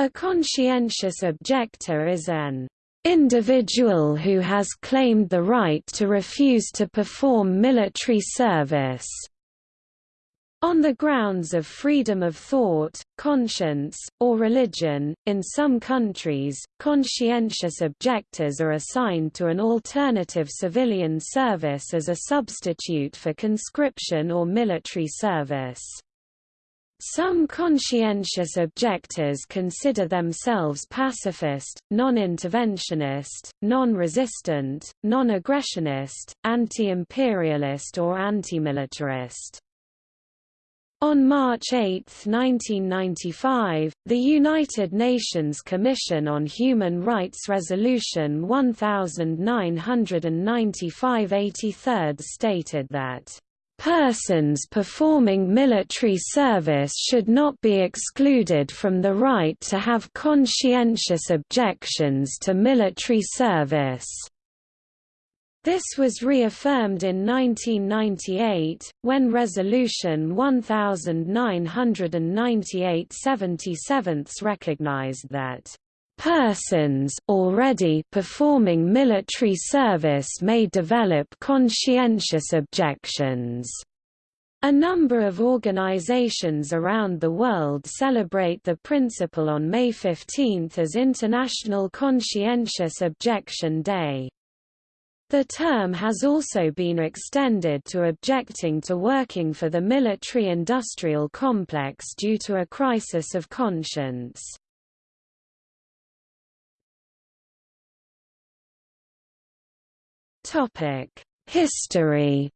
A conscientious objector is an individual who has claimed the right to refuse to perform military service on the grounds of freedom of thought, conscience, or religion, in some countries, conscientious objectors are assigned to an alternative civilian service as a substitute for conscription or military service. Some conscientious objectors consider themselves pacifist, non-interventionist, non-resistant, non-aggressionist, anti-imperialist or anti-militarist. On March 8, 1995, the United Nations Commission on Human Rights Resolution 1995 83 stated that Persons performing military service should not be excluded from the right to have conscientious objections to military service. This was reaffirmed in 1998, when Resolution 1998-77 recognized that persons already performing military service may develop conscientious objections. A number of organizations around the world celebrate the principle on May 15 as International Conscientious Objection Day. The term has also been extended to objecting to working for the military-industrial complex due to a crisis of conscience. History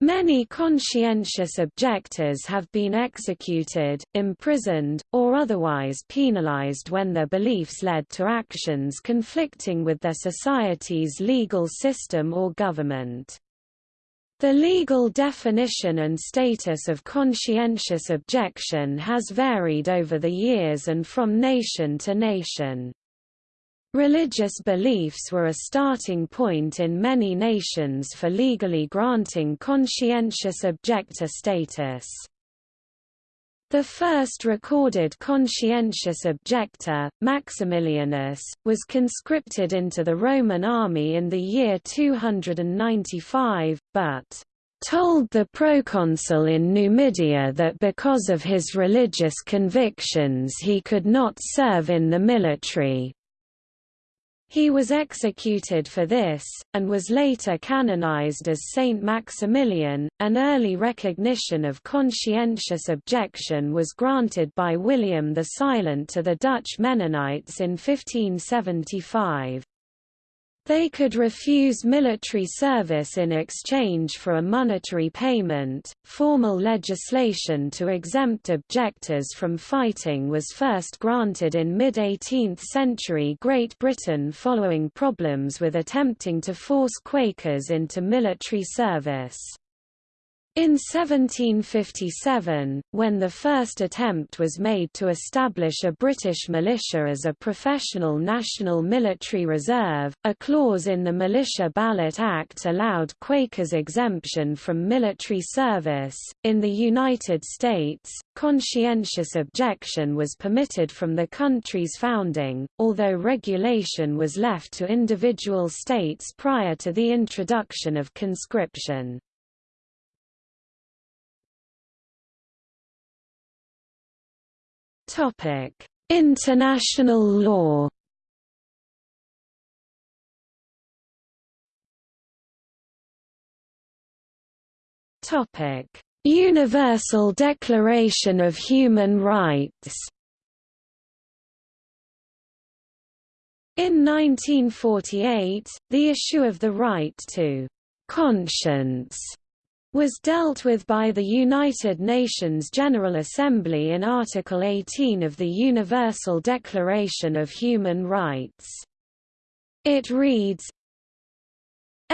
Many conscientious objectors have been executed, imprisoned, or otherwise penalized when their beliefs led to actions conflicting with their society's legal system or government. The legal definition and status of conscientious objection has varied over the years and from nation to nation. Religious beliefs were a starting point in many nations for legally granting conscientious objector status. The first recorded conscientious objector, Maximilianus, was conscripted into the Roman army in the year 295, but told the proconsul in Numidia that because of his religious convictions he could not serve in the military. He was executed for this, and was later canonized as Saint Maximilian. An early recognition of conscientious objection was granted by William the Silent to the Dutch Mennonites in 1575. They could refuse military service in exchange for a monetary payment. Formal legislation to exempt objectors from fighting was first granted in mid 18th century Great Britain following problems with attempting to force Quakers into military service. In 1757, when the first attempt was made to establish a British militia as a professional national military reserve, a clause in the Militia Ballot Act allowed Quakers exemption from military service. In the United States, conscientious objection was permitted from the country's founding, although regulation was left to individual states prior to the introduction of conscription. International law. Topic: Universal Declaration of Human Rights. In 1948, the issue of the right to conscience was dealt with by the United Nations General Assembly in Article 18 of the Universal Declaration of Human Rights. It reads,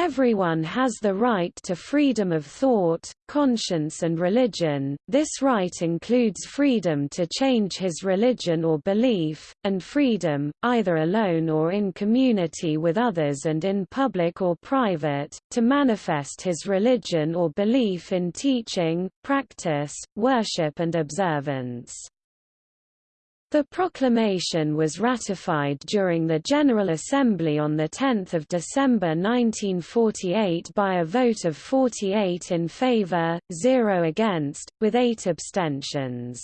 Everyone has the right to freedom of thought, conscience and religion, this right includes freedom to change his religion or belief, and freedom, either alone or in community with others and in public or private, to manifest his religion or belief in teaching, practice, worship and observance. The proclamation was ratified during the General Assembly on 10 December 1948 by a vote of 48 in favour, 0 against, with 8 abstentions.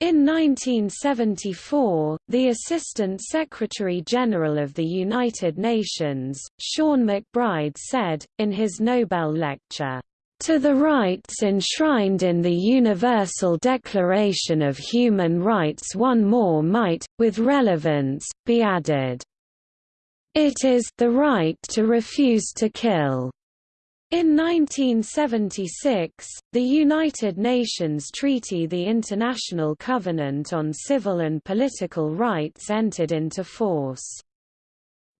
In 1974, the Assistant Secretary-General of the United Nations, Seán MacBride said, in his Nobel lecture, to the rights enshrined in the Universal Declaration of Human Rights one more might, with relevance, be added. It is the right to refuse to kill. In 1976, the United Nations Treaty the International Covenant on Civil and Political Rights entered into force.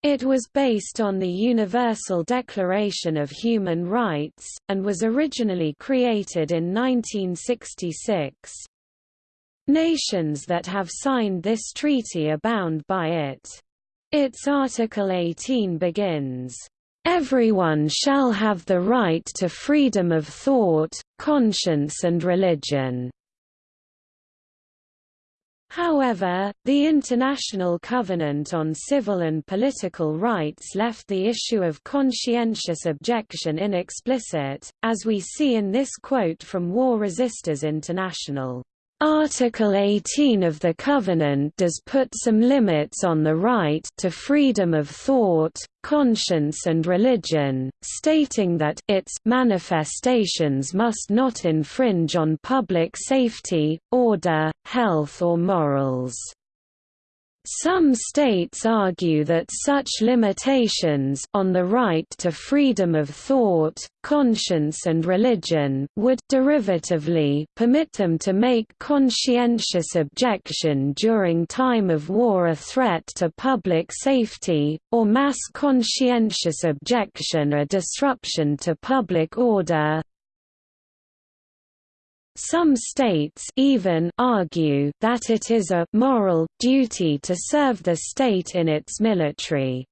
It was based on the Universal Declaration of Human Rights, and was originally created in 1966. Nations that have signed this treaty are bound by it. Its Article 18 begins, Everyone shall have the right to freedom of thought, conscience and religion. However, the International Covenant on Civil and Political Rights left the issue of conscientious objection inexplicit, as we see in this quote from War Resisters International. Article 18 of the Covenant does put some limits on the right to freedom of thought, conscience and religion, stating that its manifestations must not infringe on public safety, order, health or morals. Some states argue that such limitations on the right to freedom of thought, conscience and religion would derivatively permit them to make conscientious objection during time of war a threat to public safety, or mass conscientious objection a disruption to public order, some states even argue that it is a moral duty to serve the state in its military.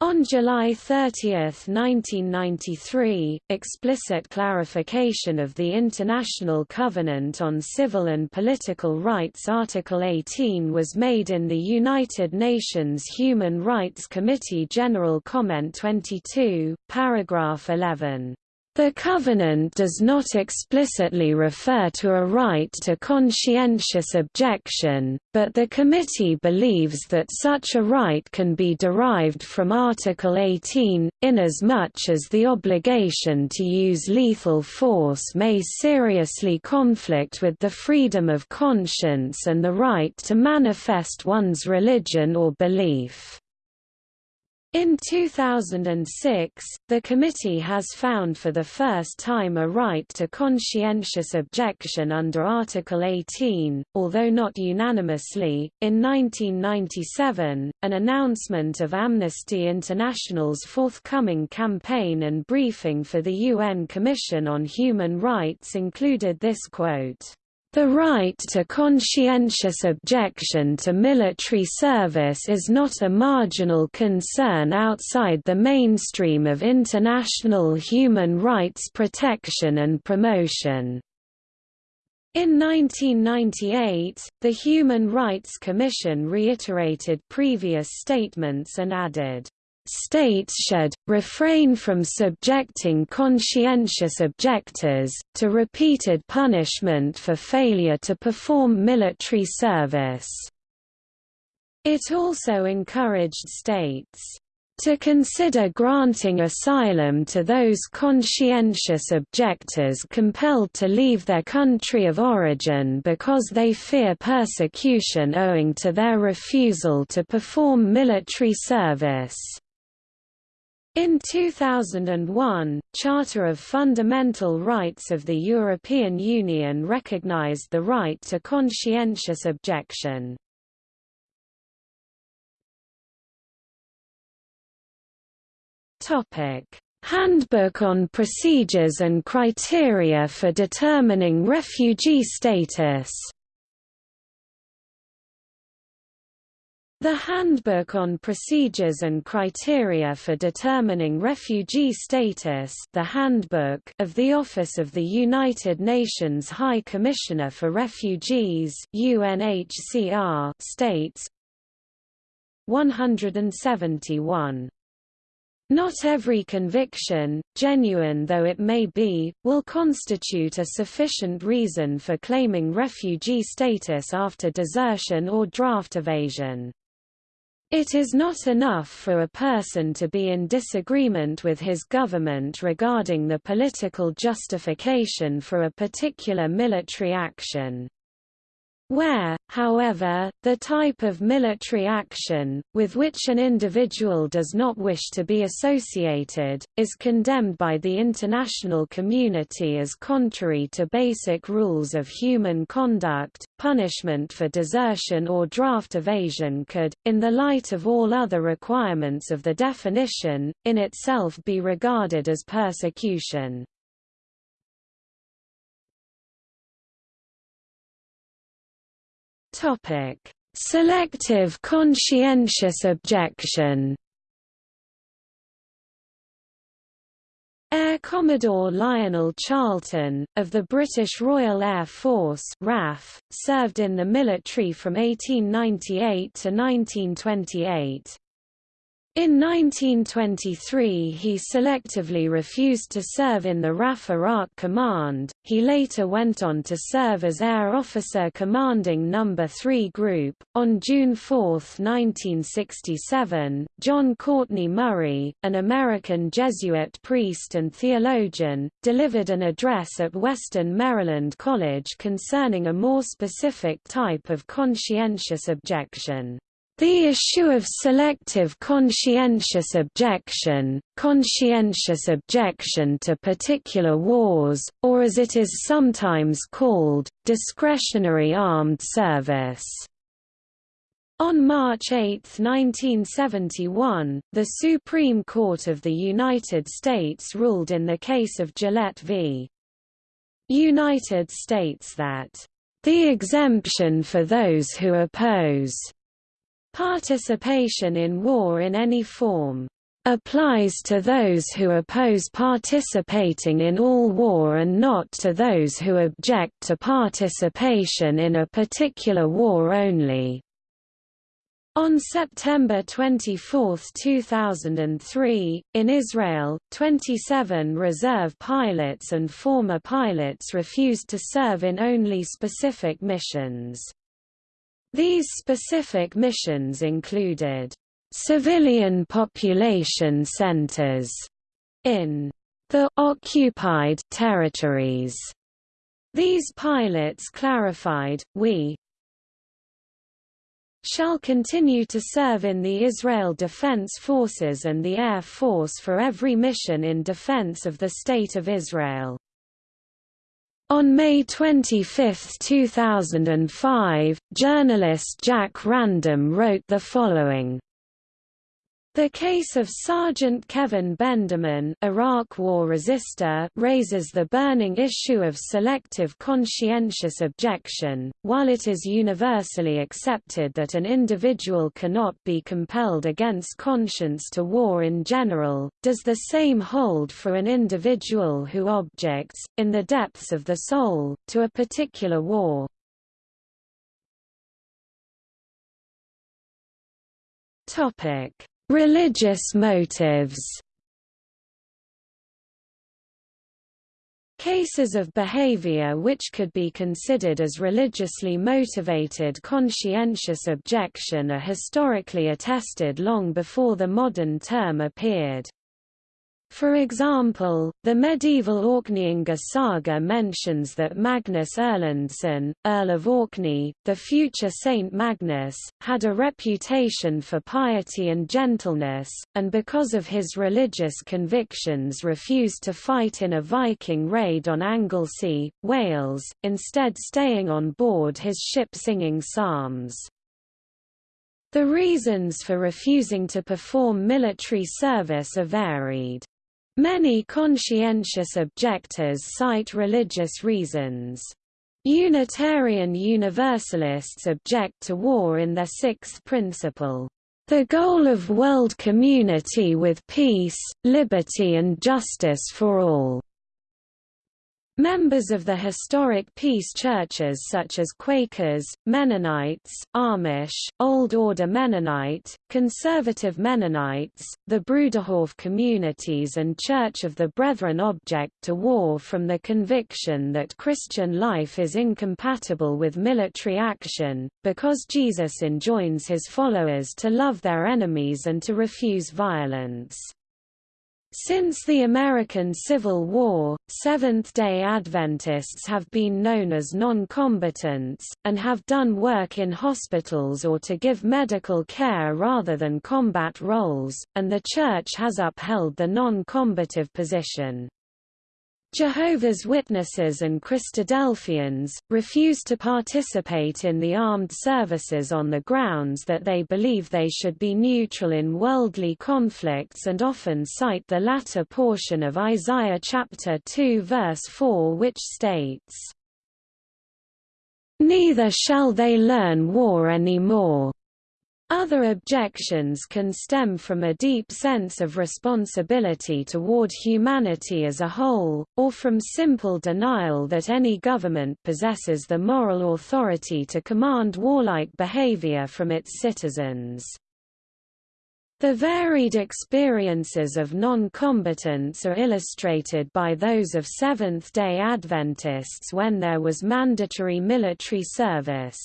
On July 30, 1993, explicit clarification of the International Covenant on Civil and Political Rights Article 18 was made in the United Nations Human Rights Committee General Comment 22, paragraph 11. The Covenant does not explicitly refer to a right to conscientious objection, but the committee believes that such a right can be derived from Article 18, inasmuch as the obligation to use lethal force may seriously conflict with the freedom of conscience and the right to manifest one's religion or belief. In 2006, the committee has found for the first time a right to conscientious objection under Article 18, although not unanimously. In 1997, an announcement of Amnesty International's forthcoming campaign and briefing for the UN Commission on Human Rights included this quote. The right to conscientious objection to military service is not a marginal concern outside the mainstream of international human rights protection and promotion. In 1998, the Human Rights Commission reiterated previous statements and added, states should, refrain from subjecting conscientious objectors, to repeated punishment for failure to perform military service. It also encouraged states to consider granting asylum to those conscientious objectors compelled to leave their country of origin because they fear persecution owing to their refusal to perform military service. In 2001, Charter of Fundamental Rights of the European Union recognized the right to conscientious objection. Topic: Handbook on Procedures and Criteria for Determining Refugee Status The Handbook on Procedures and Criteria for Determining Refugee Status the Handbook of the Office of the United Nations High Commissioner for Refugees UNHCR states 171 not every conviction, genuine though it may be, will constitute a sufficient reason for claiming refugee status after desertion or draft evasion. It is not enough for a person to be in disagreement with his government regarding the political justification for a particular military action. Where, however, the type of military action, with which an individual does not wish to be associated, is condemned by the international community as contrary to basic rules of human conduct, punishment for desertion or draft evasion could, in the light of all other requirements of the definition, in itself be regarded as persecution. Topic: Selective conscientious objection. Air Commodore Lionel Charlton, of the British Royal Air Force RAF, served in the military from 1898 to 1928. In 1923 he selectively refused to serve in the RAF Iraq Command, he later went on to serve as Air Officer Commanding No. 3 Group. On June 4, 1967, John Courtney Murray, an American Jesuit priest and theologian, delivered an address at Western Maryland College concerning a more specific type of conscientious objection. The issue of selective conscientious objection, conscientious objection to particular wars, or as it is sometimes called, discretionary armed service. On March 8, 1971, the Supreme Court of the United States ruled in the case of Gillette v. United States that, "...the exemption for those who oppose Participation in war in any form applies to those who oppose participating in all war and not to those who object to participation in a particular war only. On September 24, 2003, in Israel, 27 reserve pilots and former pilots refused to serve in only specific missions. These specific missions included civilian population centers in the occupied territories. These pilots clarified, we shall continue to serve in the Israel Defense Forces and the Air Force for every mission in defense of the State of Israel. On May 25, 2005, journalist Jack Random wrote the following the case of Sergeant Kevin Benderman Iraq War Resister raises the burning issue of selective conscientious objection. While it is universally accepted that an individual cannot be compelled against conscience to war in general, does the same hold for an individual who objects, in the depths of the soul, to a particular war? Topic Religious motives Cases of behavior which could be considered as religiously motivated conscientious objection are historically attested long before the modern term appeared. For example, the medieval Orkneyinga saga mentions that Magnus Erlendsson, Earl of Orkney, the future Saint Magnus, had a reputation for piety and gentleness, and because of his religious convictions refused to fight in a Viking raid on Anglesey, Wales, instead staying on board his ship singing psalms. The reasons for refusing to perform military service are varied. Many conscientious objectors cite religious reasons. Unitarian Universalists object to war in their sixth principle. The goal of world community with peace, liberty and justice for all. Members of the historic peace churches such as Quakers, Mennonites, Amish, Old Order Mennonite, Conservative Mennonites, the Bruderhof communities and Church of the Brethren object to war from the conviction that Christian life is incompatible with military action, because Jesus enjoins his followers to love their enemies and to refuse violence. Since the American Civil War, Seventh-day Adventists have been known as non-combatants, and have done work in hospitals or to give medical care rather than combat roles, and the Church has upheld the non-combative position. Jehovah's Witnesses and Christadelphians, refuse to participate in the armed services on the grounds that they believe they should be neutral in worldly conflicts and often cite the latter portion of Isaiah chapter 2 verse 4 which states, Neither shall they learn war any more. Other objections can stem from a deep sense of responsibility toward humanity as a whole, or from simple denial that any government possesses the moral authority to command warlike behavior from its citizens. The varied experiences of non-combatants are illustrated by those of Seventh-day Adventists when there was mandatory military service.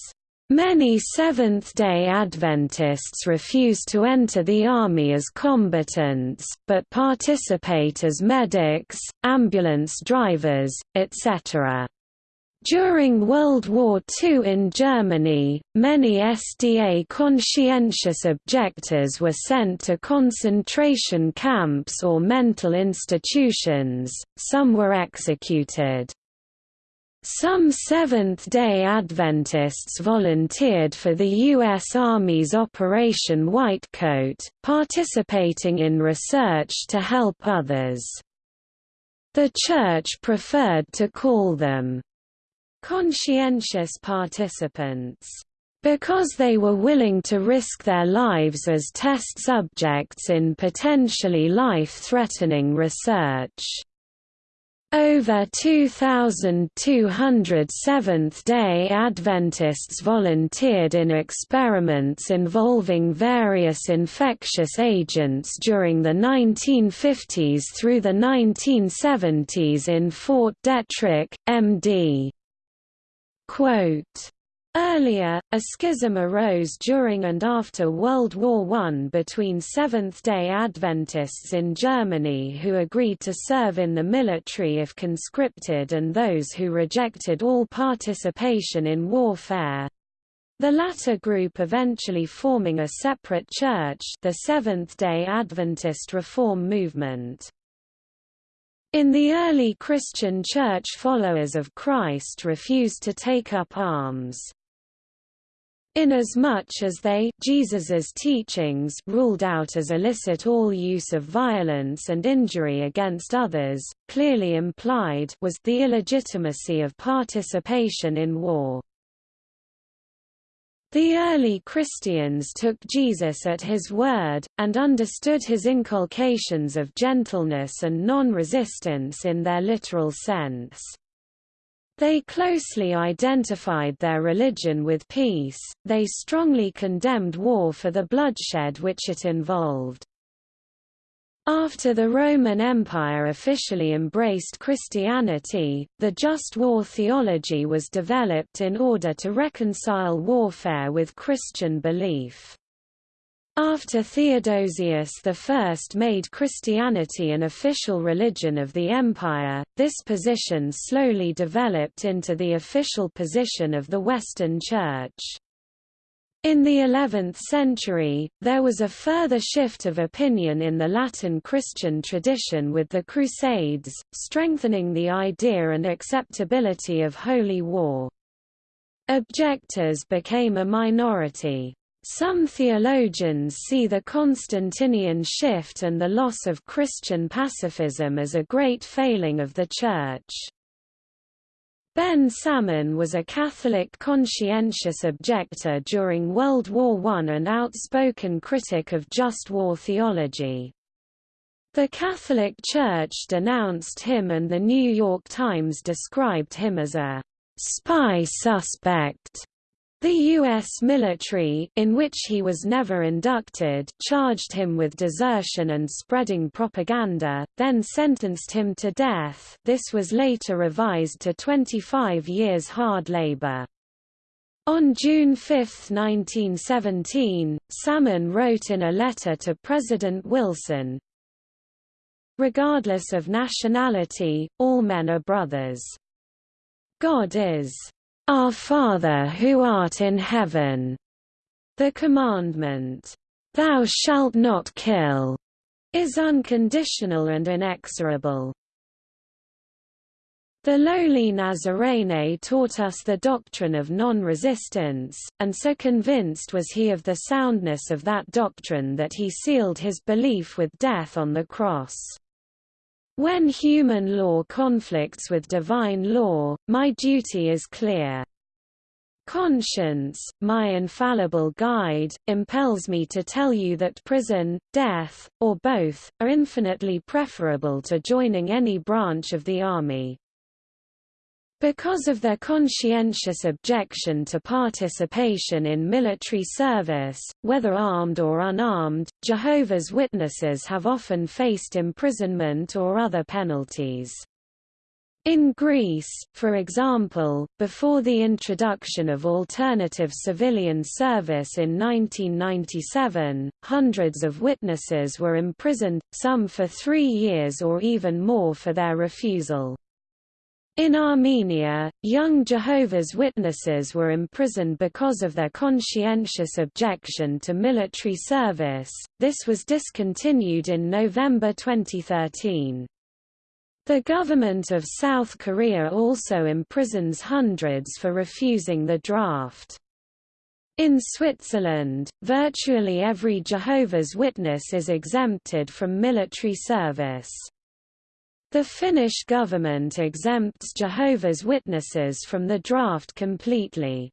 Many Seventh-day Adventists refuse to enter the Army as combatants, but participate as medics, ambulance drivers, etc. During World War II in Germany, many SDA conscientious objectors were sent to concentration camps or mental institutions, some were executed. Some Seventh-day Adventists volunteered for the U.S. Army's Operation Whitecoat, participating in research to help others. The Church preferred to call them conscientious participants because they were willing to risk their lives as test subjects in potentially life-threatening research. Over 2,200 Seventh-day Adventists volunteered in experiments involving various infectious agents during the 1950s through the 1970s in Fort Detrick, MD. Quote, Earlier, a schism arose during and after World War I between Seventh-day Adventists in Germany who agreed to serve in the military if conscripted and those who rejected all participation in warfare. The latter group eventually forming a separate church the Seventh-day Adventist Reform Movement. In the early Christian Church followers of Christ refused to take up arms. Inasmuch as they Jesus's teachings ruled out as illicit all use of violence and injury against others, clearly implied was the illegitimacy of participation in war. The early Christians took Jesus at his word, and understood his inculcations of gentleness and non-resistance in their literal sense. They closely identified their religion with peace, they strongly condemned war for the bloodshed which it involved. After the Roman Empire officially embraced Christianity, the just war theology was developed in order to reconcile warfare with Christian belief. After Theodosius I made Christianity an official religion of the empire, this position slowly developed into the official position of the Western Church. In the 11th century, there was a further shift of opinion in the Latin Christian tradition with the Crusades, strengthening the idea and acceptability of holy war. Objectors became a minority. Some theologians see the Constantinian shift and the loss of Christian pacifism as a great failing of the Church. Ben Salmon was a Catholic conscientious objector during World War I and outspoken critic of just war theology. The Catholic Church denounced him and the New York Times described him as a spy suspect. The U.S. military, in which he was never inducted, charged him with desertion and spreading propaganda, then sentenced him to death this was later revised to 25 years hard labor. On June 5, 1917, Salmon wrote in a letter to President Wilson, Regardless of nationality, all men are brothers. God is our Father who art in heaven. The commandment, Thou shalt not kill, is unconditional and inexorable. The lowly Nazarene taught us the doctrine of non-resistance, and so convinced was he of the soundness of that doctrine that he sealed his belief with death on the cross. When human law conflicts with divine law, my duty is clear. Conscience, my infallible guide, impels me to tell you that prison, death, or both, are infinitely preferable to joining any branch of the army. Because of their conscientious objection to participation in military service, whether armed or unarmed, Jehovah's Witnesses have often faced imprisonment or other penalties. In Greece, for example, before the introduction of alternative civilian service in 1997, hundreds of witnesses were imprisoned, some for three years or even more for their refusal. In Armenia, young Jehovah's Witnesses were imprisoned because of their conscientious objection to military service. This was discontinued in November 2013. The government of South Korea also imprisons hundreds for refusing the draft. In Switzerland, virtually every Jehovah's Witness is exempted from military service. The Finnish government exempts Jehovah's Witnesses from the draft completely.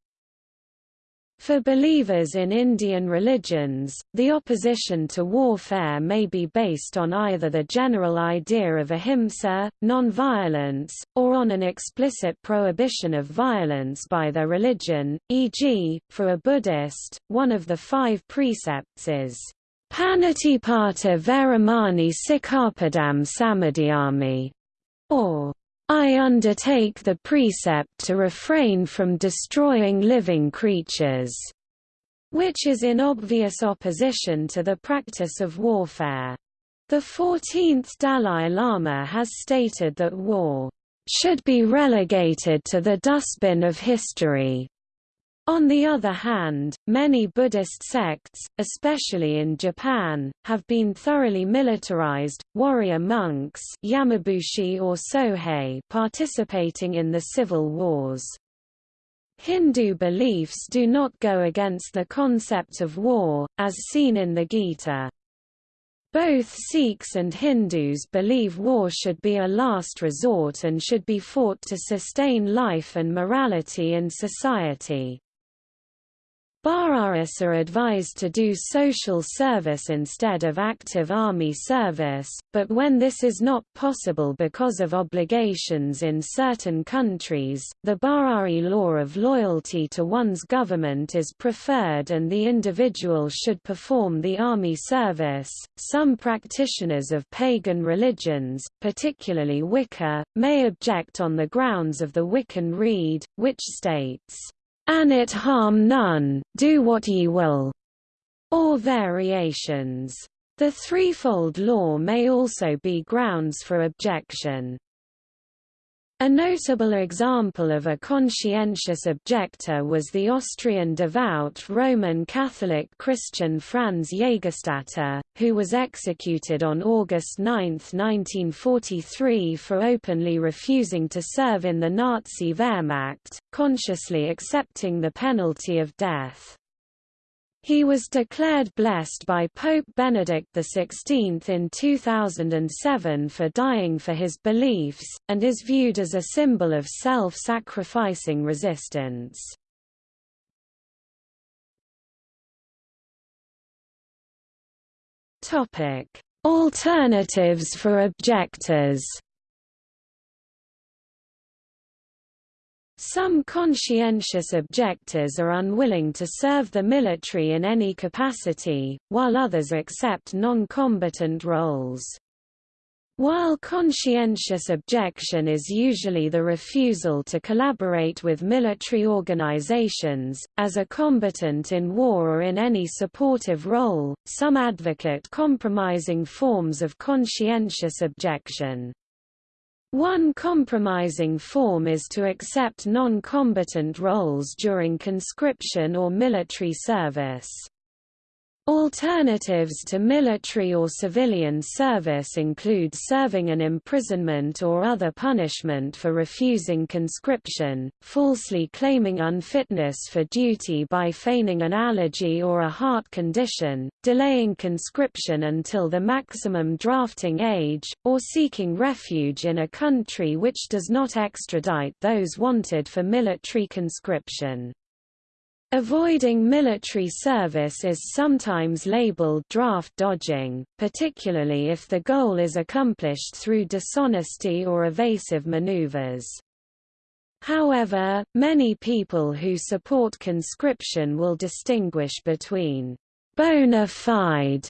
For believers in Indian religions, the opposition to warfare may be based on either the general idea of ahimsa, non-violence, or on an explicit prohibition of violence by their religion, e.g., for a Buddhist, one of the five precepts is Panatipata Veramani Sikkhapadam Samadiyami, or I undertake the precept to refrain from destroying living creatures, which is in obvious opposition to the practice of warfare. The 14th Dalai Lama has stated that war should be relegated to the dustbin of history. On the other hand, many Buddhist sects, especially in Japan, have been thoroughly militarized, warrior monks Yamabushi or Sohei participating in the civil wars. Hindu beliefs do not go against the concept of war, as seen in the Gita. Both Sikhs and Hindus believe war should be a last resort and should be fought to sustain life and morality in society. Baha'ists are advised to do social service instead of active army service, but when this is not possible because of obligations in certain countries, the Bahá'í law of loyalty to one's government is preferred and the individual should perform the army service. Some practitioners of pagan religions, particularly Wicca, may object on the grounds of the Wiccan Rede, which states, an it harm none, do what ye will, or variations. The threefold law may also be grounds for objection. A notable example of a conscientious objector was the Austrian devout Roman Catholic Christian Franz Jägerstätter, who was executed on August 9, 1943 for openly refusing to serve in the Nazi Wehrmacht, consciously accepting the penalty of death. He was declared blessed by Pope Benedict XVI in 2007 for dying for his beliefs, and is viewed as a symbol of self-sacrificing resistance. Alternatives for objectors Some conscientious objectors are unwilling to serve the military in any capacity, while others accept non-combatant roles. While conscientious objection is usually the refusal to collaborate with military organizations, as a combatant in war or in any supportive role, some advocate compromising forms of conscientious objection. One compromising form is to accept non-combatant roles during conscription or military service. Alternatives to military or civilian service include serving an imprisonment or other punishment for refusing conscription, falsely claiming unfitness for duty by feigning an allergy or a heart condition, delaying conscription until the maximum drafting age, or seeking refuge in a country which does not extradite those wanted for military conscription. Avoiding military service is sometimes labeled draft dodging, particularly if the goal is accomplished through dishonesty or evasive maneuvers. However, many people who support conscription will distinguish between bona fide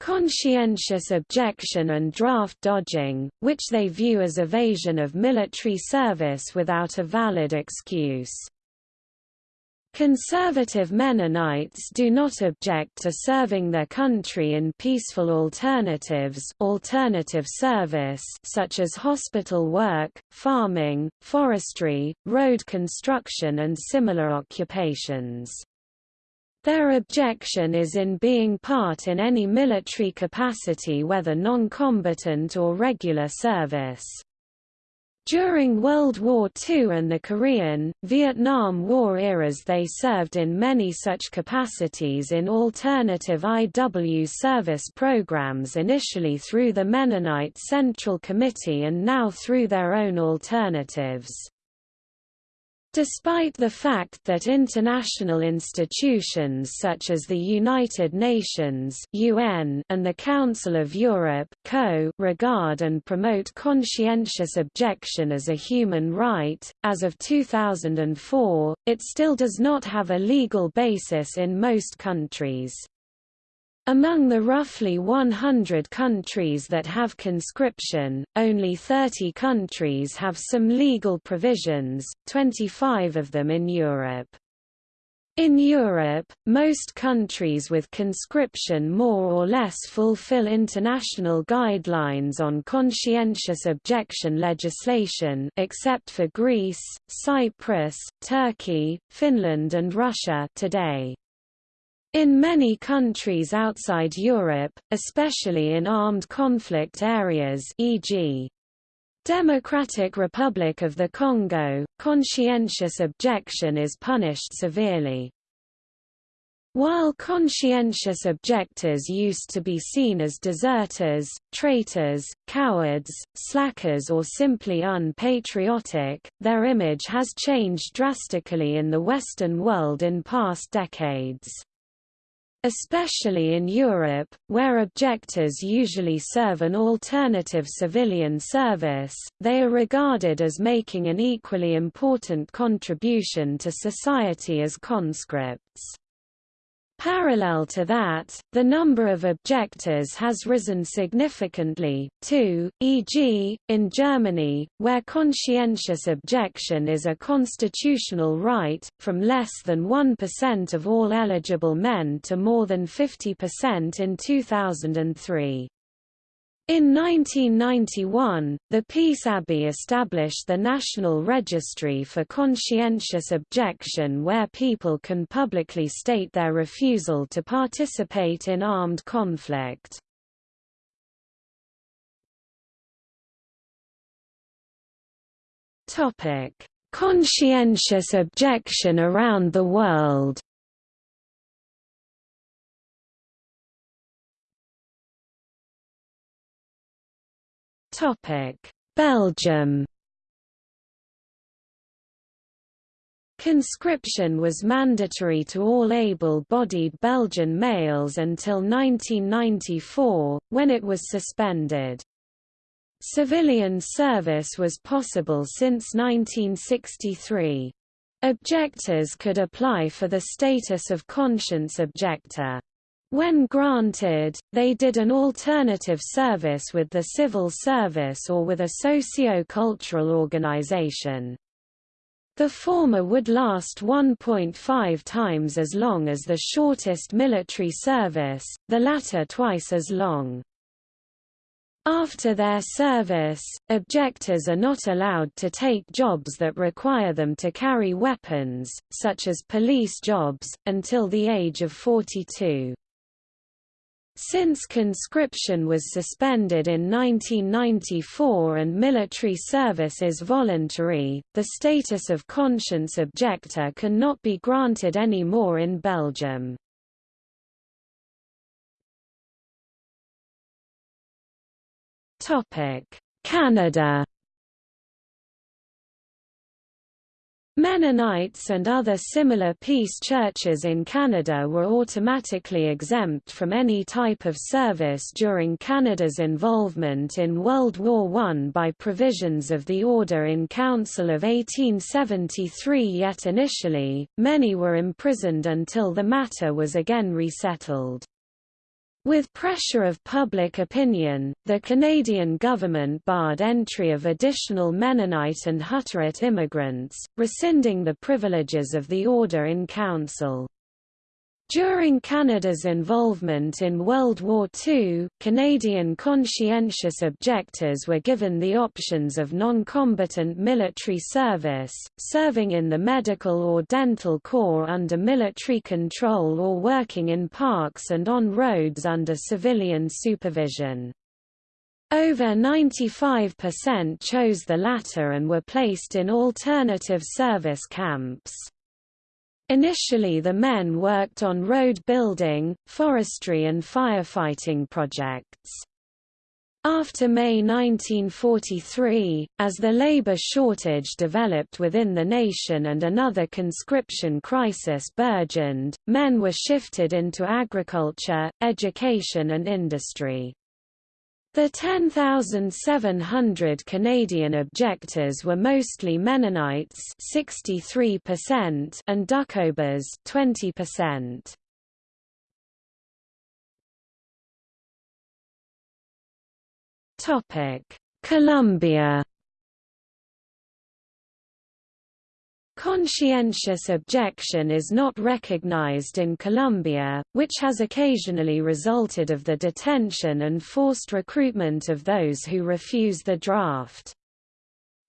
conscientious objection and draft dodging, which they view as evasion of military service without a valid excuse. Conservative Mennonites do not object to serving their country in peaceful alternatives alternative service such as hospital work, farming, forestry, road construction and similar occupations. Their objection is in being part in any military capacity whether non-combatant or regular service. During World War II and the Korean, Vietnam War eras they served in many such capacities in alternative IW service programs initially through the Mennonite Central Committee and now through their own alternatives. Despite the fact that international institutions such as the United Nations (UN) and the Council of Europe (CO) regard and promote conscientious objection as a human right, as of 2004, it still does not have a legal basis in most countries. Among the roughly 100 countries that have conscription, only 30 countries have some legal provisions, 25 of them in Europe. In Europe, most countries with conscription more or less fulfill international guidelines on conscientious objection legislation except for Greece, Cyprus, Turkey, Finland and Russia today. In many countries outside Europe, especially in armed conflict areas e.g. Democratic Republic of the Congo, conscientious objection is punished severely. While conscientious objectors used to be seen as deserters, traitors, cowards, slackers or simply unpatriotic, their image has changed drastically in the Western world in past decades. Especially in Europe, where objectors usually serve an alternative civilian service, they are regarded as making an equally important contribution to society as conscripts. Parallel to that, the number of objectors has risen significantly, too, e.g., in Germany, where conscientious objection is a constitutional right, from less than 1% of all eligible men to more than 50% in 2003. In 1991, the Peace Abbey established the National Registry for Conscientious Objection where people can publicly state their refusal to participate in armed conflict. Conscientious objection around the world Belgium Conscription was mandatory to all able-bodied Belgian males until 1994, when it was suspended. Civilian service was possible since 1963. Objectors could apply for the status of conscience objector. When granted, they did an alternative service with the civil service or with a socio-cultural organization. The former would last 1.5 times as long as the shortest military service, the latter twice as long. After their service, objectors are not allowed to take jobs that require them to carry weapons, such as police jobs, until the age of 42. Since conscription was suspended in 1994 and military service is voluntary, the status of conscience objector cannot be granted anymore in Belgium. Canada Mennonites and other similar peace churches in Canada were automatically exempt from any type of service during Canada's involvement in World War I by provisions of the Order in Council of 1873 yet initially, many were imprisoned until the matter was again resettled. With pressure of public opinion, the Canadian government barred entry of additional Mennonite and Hutterite immigrants, rescinding the privileges of the Order in Council. During Canada's involvement in World War II, Canadian conscientious objectors were given the options of non-combatant military service, serving in the medical or dental corps under military control or working in parks and on roads under civilian supervision. Over 95% chose the latter and were placed in alternative service camps. Initially the men worked on road building, forestry and firefighting projects. After May 1943, as the labor shortage developed within the nation and another conscription crisis burgeoned, men were shifted into agriculture, education and industry. The 10,700 Canadian objectors were mostly Mennonites 63% and Doukhobors 20%. Topic: Colombia Conscientious objection is not recognized in Colombia, which has occasionally resulted of the detention and forced recruitment of those who refuse the draft.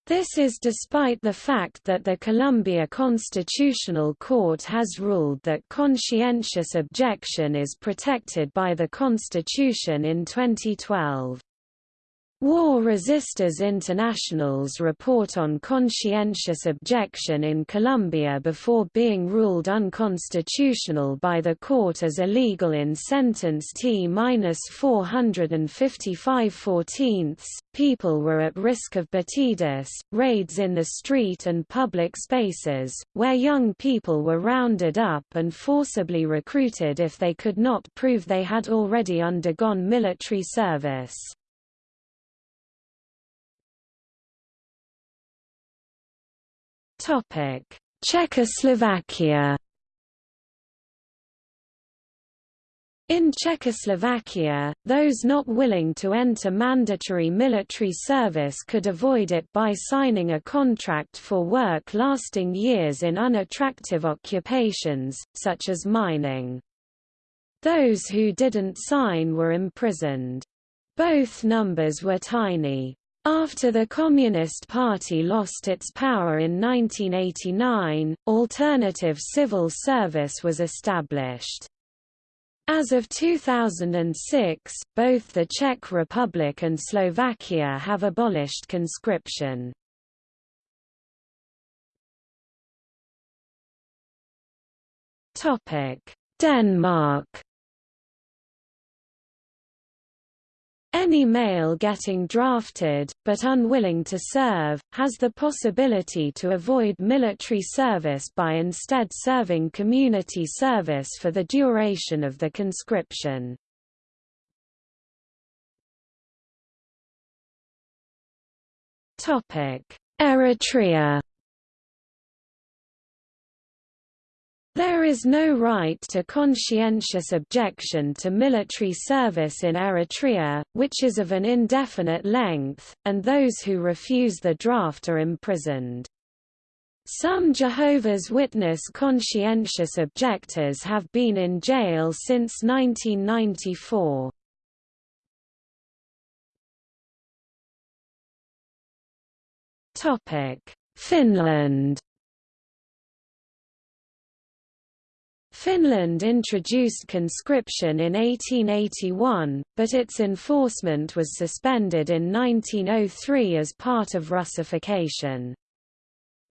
This is despite the fact that the Colombia Constitutional Court has ruled that conscientious objection is protected by the Constitution in 2012. War Resisters International's report on conscientious objection in Colombia before being ruled unconstitutional by the court as illegal in sentence T-455 14 people were at risk of batidas, raids in the street and public spaces, where young people were rounded up and forcibly recruited if they could not prove they had already undergone military service. Czechoslovakia In Czechoslovakia, those not willing to enter mandatory military service could avoid it by signing a contract for work lasting years in unattractive occupations, such as mining. Those who didn't sign were imprisoned. Both numbers were tiny. After the Communist Party lost its power in 1989, alternative civil service was established. As of 2006, both the Czech Republic and Slovakia have abolished conscription. Denmark Any male getting drafted, but unwilling to serve, has the possibility to avoid military service by instead serving community service for the duration of the conscription. Eritrea There is no right to conscientious objection to military service in Eritrea, which is of an indefinite length, and those who refuse the draft are imprisoned. Some Jehovah's Witness conscientious objectors have been in jail since 1994. Finland Finland introduced conscription in 1881, but its enforcement was suspended in 1903 as part of Russification.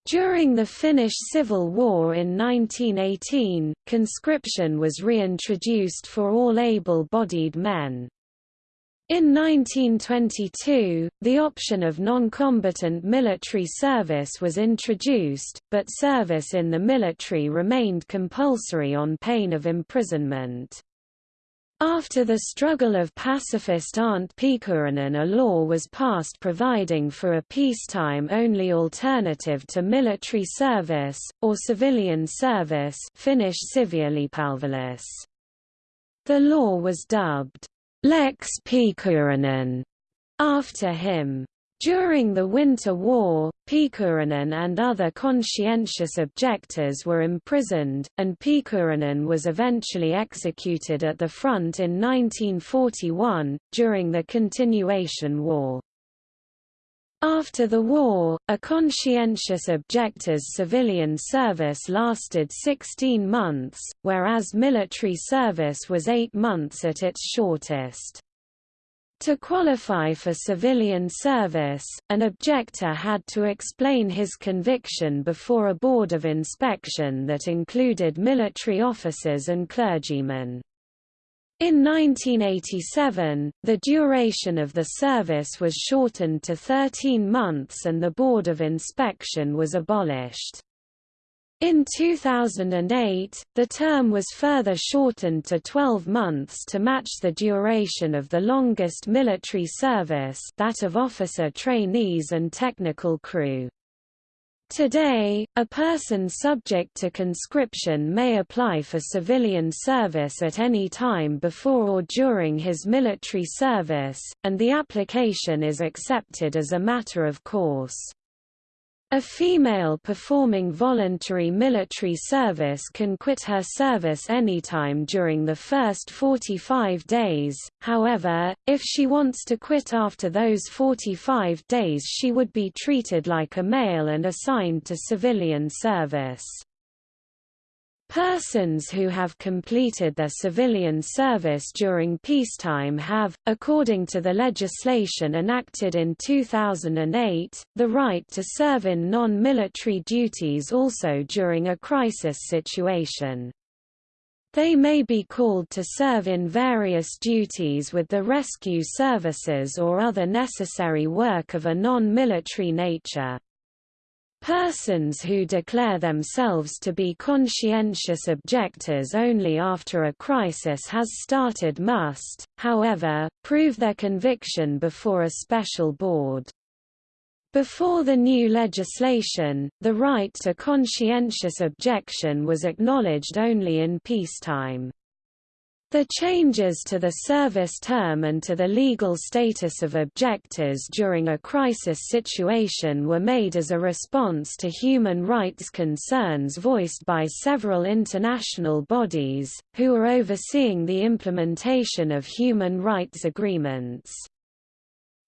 During the Finnish Civil War in 1918, conscription was reintroduced for all able-bodied men. In 1922, the option of non-combatant military service was introduced, but service in the military remained compulsory on pain of imprisonment. After the struggle of pacifist Arndt Pekurinen a law was passed providing for a peacetime-only alternative to military service, or civilian service Finnish The law was dubbed Lex Pekurinen after him. During the Winter War, Pekurinen and other conscientious objectors were imprisoned, and Pekurinen was eventually executed at the front in 1941, during the Continuation War. After the war, a conscientious objector's civilian service lasted 16 months, whereas military service was eight months at its shortest. To qualify for civilian service, an objector had to explain his conviction before a board of inspection that included military officers and clergymen. In 1987, the duration of the service was shortened to 13 months and the Board of Inspection was abolished. In 2008, the term was further shortened to 12 months to match the duration of the longest military service that of officer trainees and technical crew. Today, a person subject to conscription may apply for civilian service at any time before or during his military service, and the application is accepted as a matter of course. A female performing voluntary military service can quit her service anytime during the first 45 days, however, if she wants to quit after those 45 days she would be treated like a male and assigned to civilian service. Persons who have completed their civilian service during peacetime have, according to the legislation enacted in 2008, the right to serve in non-military duties also during a crisis situation. They may be called to serve in various duties with the rescue services or other necessary work of a non-military nature. Persons who declare themselves to be conscientious objectors only after a crisis has started must, however, prove their conviction before a special board. Before the new legislation, the right to conscientious objection was acknowledged only in peacetime. The changes to the service term and to the legal status of objectors during a crisis situation were made as a response to human rights concerns voiced by several international bodies, who are overseeing the implementation of human rights agreements.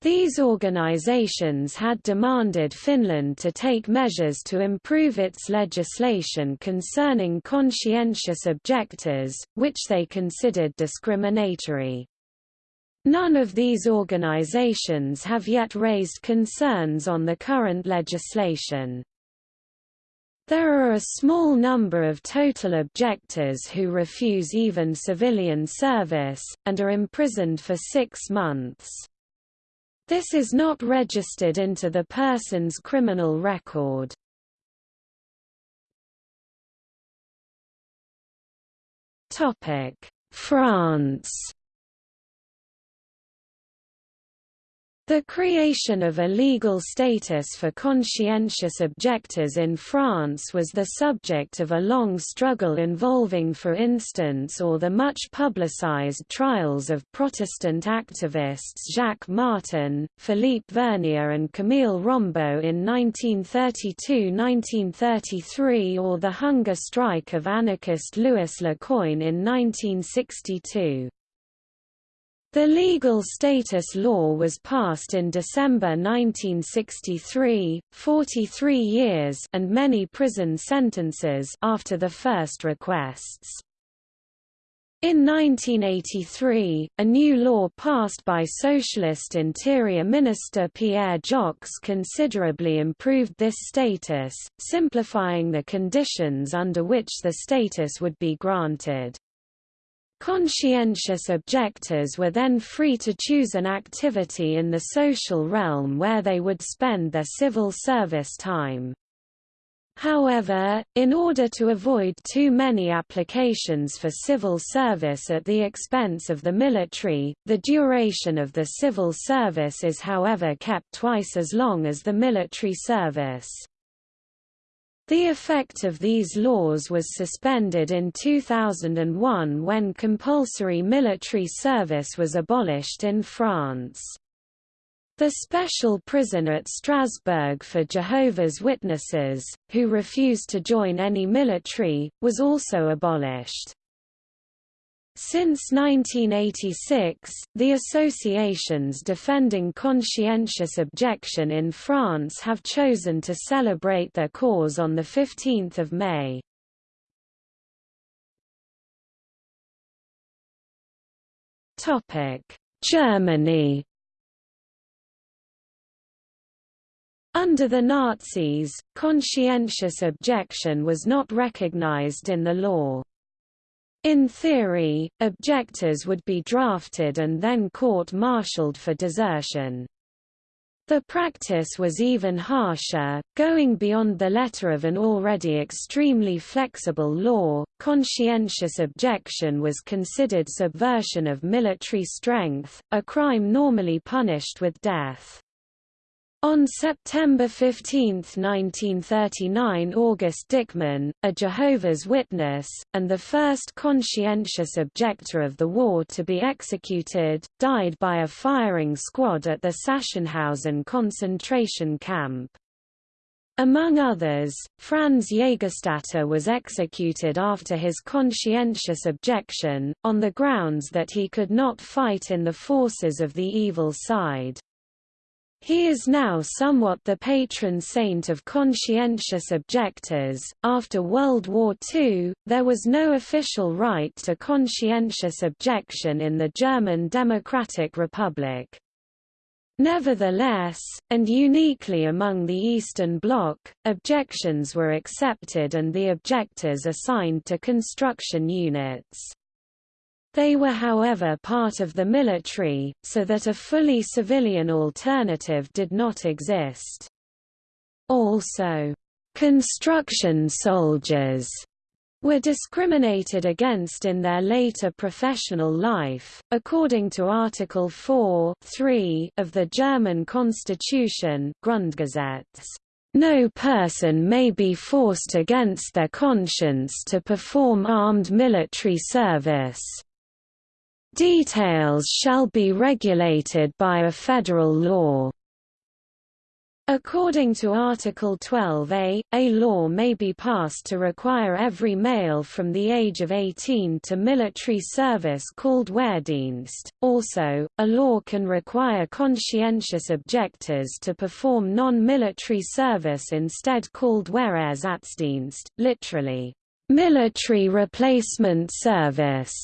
These organizations had demanded Finland to take measures to improve its legislation concerning conscientious objectors, which they considered discriminatory. None of these organizations have yet raised concerns on the current legislation. There are a small number of total objectors who refuse even civilian service, and are imprisoned for six months. This is not registered into the person's criminal record. France The creation of a legal status for conscientious objectors in France was the subject of a long struggle involving for instance or the much publicized trials of Protestant activists Jacques Martin, Philippe Vernier and Camille Rombault in 1932–1933 or the hunger strike of anarchist Louis Lecoin in 1962. The legal status law was passed in December 1963, 43 years and many prison sentences after the first requests. In 1983, a new law passed by Socialist Interior Minister Pierre Joxe considerably improved this status, simplifying the conditions under which the status would be granted. Conscientious objectors were then free to choose an activity in the social realm where they would spend their civil service time. However, in order to avoid too many applications for civil service at the expense of the military, the duration of the civil service is however kept twice as long as the military service. The effect of these laws was suspended in 2001 when compulsory military service was abolished in France. The special prison at Strasbourg for Jehovah's Witnesses, who refused to join any military, was also abolished. Since 1986, the associations defending conscientious objection in France have chosen to celebrate their cause on 15 May. Germany Under the Nazis, conscientious objection was not recognized in the law. In theory, objectors would be drafted and then court-martialed for desertion. The practice was even harsher, going beyond the letter of an already extremely flexible law. Conscientious objection was considered subversion of military strength, a crime normally punished with death. On September 15, 1939 August Dickmann, a Jehovah's Witness, and the first conscientious objector of the war to be executed, died by a firing squad at the Sachsenhausen concentration camp. Among others, Franz Jägerstätter was executed after his conscientious objection, on the grounds that he could not fight in the forces of the evil side. He is now somewhat the patron saint of conscientious objectors. After World War II, there was no official right to conscientious objection in the German Democratic Republic. Nevertheless, and uniquely among the Eastern Bloc, objections were accepted and the objectors assigned to construction units. They were however part of the military, so that a fully civilian alternative did not exist. Also, construction soldiers were discriminated against in their later professional life, according to Article 4 3 of the German constitution Grundgesetz. No person may be forced against their conscience to perform armed military service. Details shall be regulated by a federal law. According to Article 12a, a law may be passed to require every male from the age of 18 to military service called Wehrdienst. Also, a law can require conscientious objectors to perform non-military service instead called Wehrersatzdienst, literally, military replacement service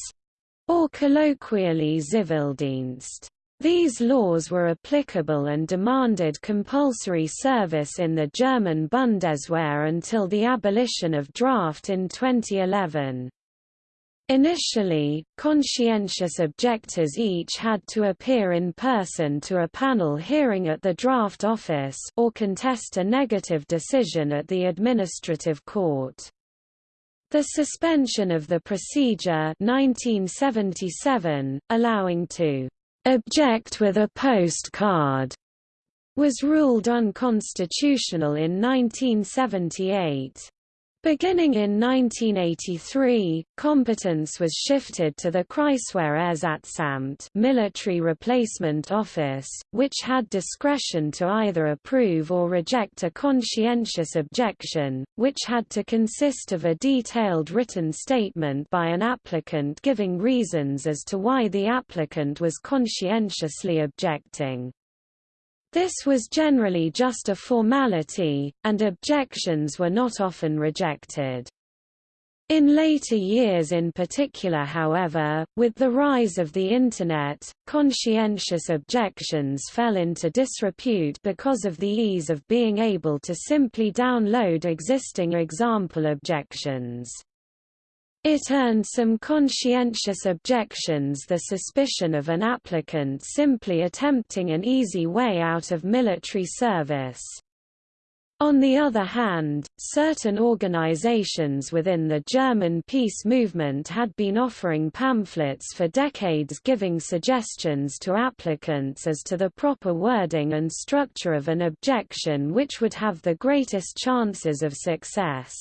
or colloquially Zivildienst. These laws were applicable and demanded compulsory service in the German Bundeswehr until the abolition of draft in 2011. Initially, conscientious objectors each had to appear in person to a panel hearing at the draft office or contest a negative decision at the administrative court. The suspension of the procedure 1977, allowing to object with a postcard, was ruled unconstitutional in 1978. Beginning in 1983, competence was shifted to the Kreiswehrersatzamt military replacement office, which had discretion to either approve or reject a conscientious objection, which had to consist of a detailed written statement by an applicant giving reasons as to why the applicant was conscientiously objecting. This was generally just a formality, and objections were not often rejected. In later years in particular however, with the rise of the Internet, conscientious objections fell into disrepute because of the ease of being able to simply download existing example objections. It earned some conscientious objections the suspicion of an applicant simply attempting an easy way out of military service. On the other hand, certain organizations within the German peace movement had been offering pamphlets for decades giving suggestions to applicants as to the proper wording and structure of an objection which would have the greatest chances of success.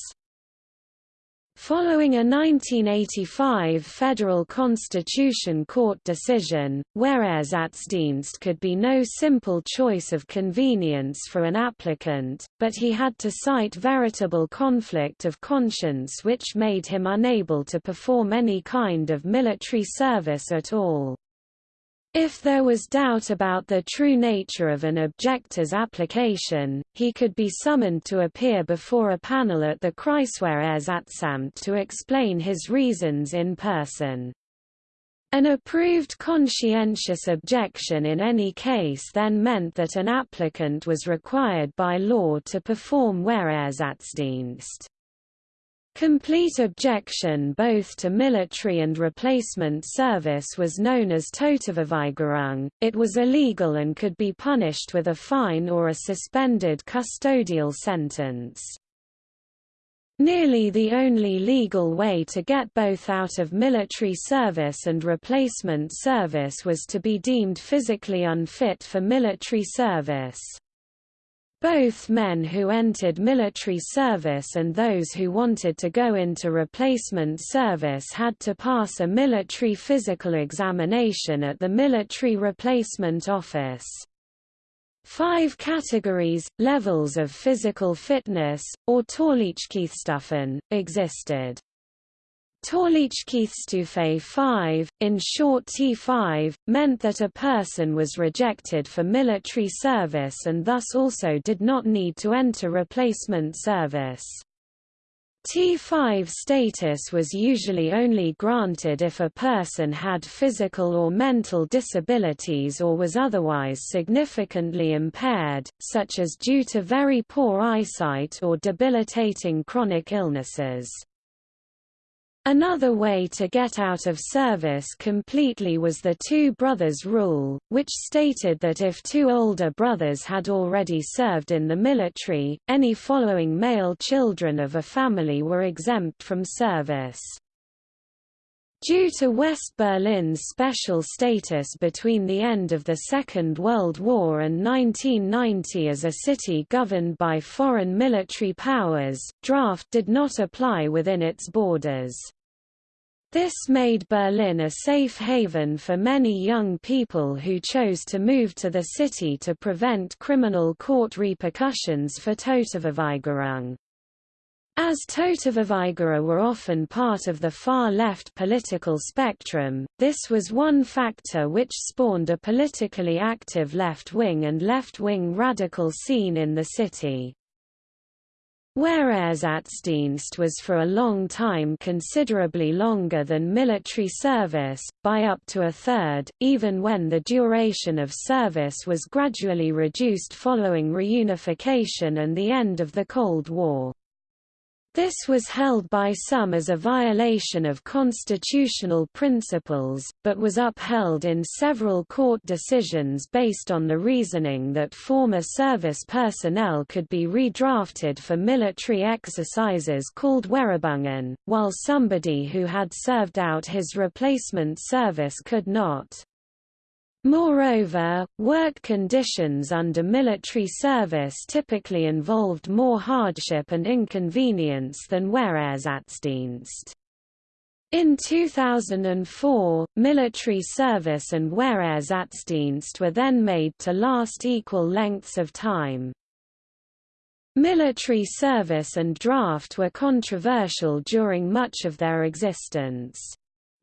Following a 1985 Federal Constitution Court decision, whereas Wehrersatz could be no simple choice of convenience for an applicant, but he had to cite veritable conflict of conscience which made him unable to perform any kind of military service at all. If there was doubt about the true nature of an objector's application, he could be summoned to appear before a panel at the Kreiswehrersatzamt to explain his reasons in person. An approved conscientious objection in any case then meant that an applicant was required by law to perform Wehrersatzdienst. Complete objection both to military and replacement service was known as Totalverweigerung, it was illegal and could be punished with a fine or a suspended custodial sentence. Nearly the only legal way to get both out of military service and replacement service was to be deemed physically unfit for military service. Both men who entered military service and those who wanted to go into replacement service had to pass a military physical examination at the Military Replacement Office. Five categories, levels of physical fitness, or Tauglichkeitsstufen, existed. Tauglichkeitsstufe 5, in short T5, meant that a person was rejected for military service and thus also did not need to enter replacement service. T5 status was usually only granted if a person had physical or mental disabilities or was otherwise significantly impaired, such as due to very poor eyesight or debilitating chronic illnesses. Another way to get out of service completely was the two brothers rule, which stated that if two older brothers had already served in the military, any following male children of a family were exempt from service. Due to West Berlin's special status between the end of the Second World War and 1990 as a city governed by foreign military powers, draft did not apply within its borders. This made Berlin a safe haven for many young people who chose to move to the city to prevent criminal court repercussions for Totalverweigerung. As Totalverweigerer were often part of the far-left political spectrum, this was one factor which spawned a politically active left-wing and left-wing radical scene in the city. Whereas Wehrersatzdienst was for a long time considerably longer than military service, by up to a third, even when the duration of service was gradually reduced following reunification and the end of the Cold War. This was held by some as a violation of constitutional principles, but was upheld in several court decisions based on the reasoning that former service personnel could be redrafted for military exercises called Wehrübungen, while somebody who had served out his replacement service could not. Moreover, work conditions under military service typically involved more hardship and inconvenience than Wehrersatzdienst. In 2004, military service and Wehrersatzdienst were then made to last equal lengths of time. Military service and draft were controversial during much of their existence.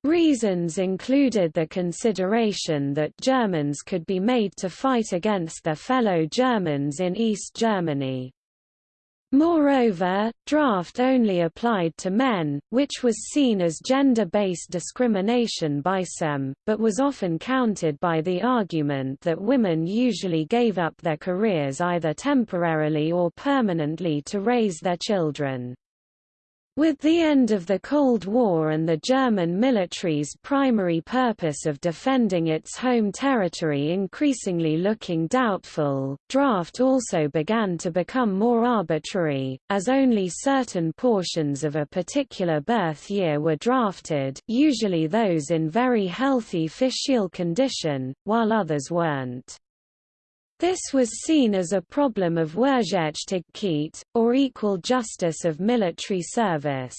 Reasons included the consideration that Germans could be made to fight against their fellow Germans in East Germany. Moreover, draft only applied to men, which was seen as gender-based discrimination by some, but was often countered by the argument that women usually gave up their careers either temporarily or permanently to raise their children. With the end of the Cold War and the German military's primary purpose of defending its home territory increasingly looking doubtful, draft also began to become more arbitrary, as only certain portions of a particular birth year were drafted usually those in very healthy fisial condition, while others weren't. This was seen as a problem of Wehrgerechtigkeit, or equal justice of military service.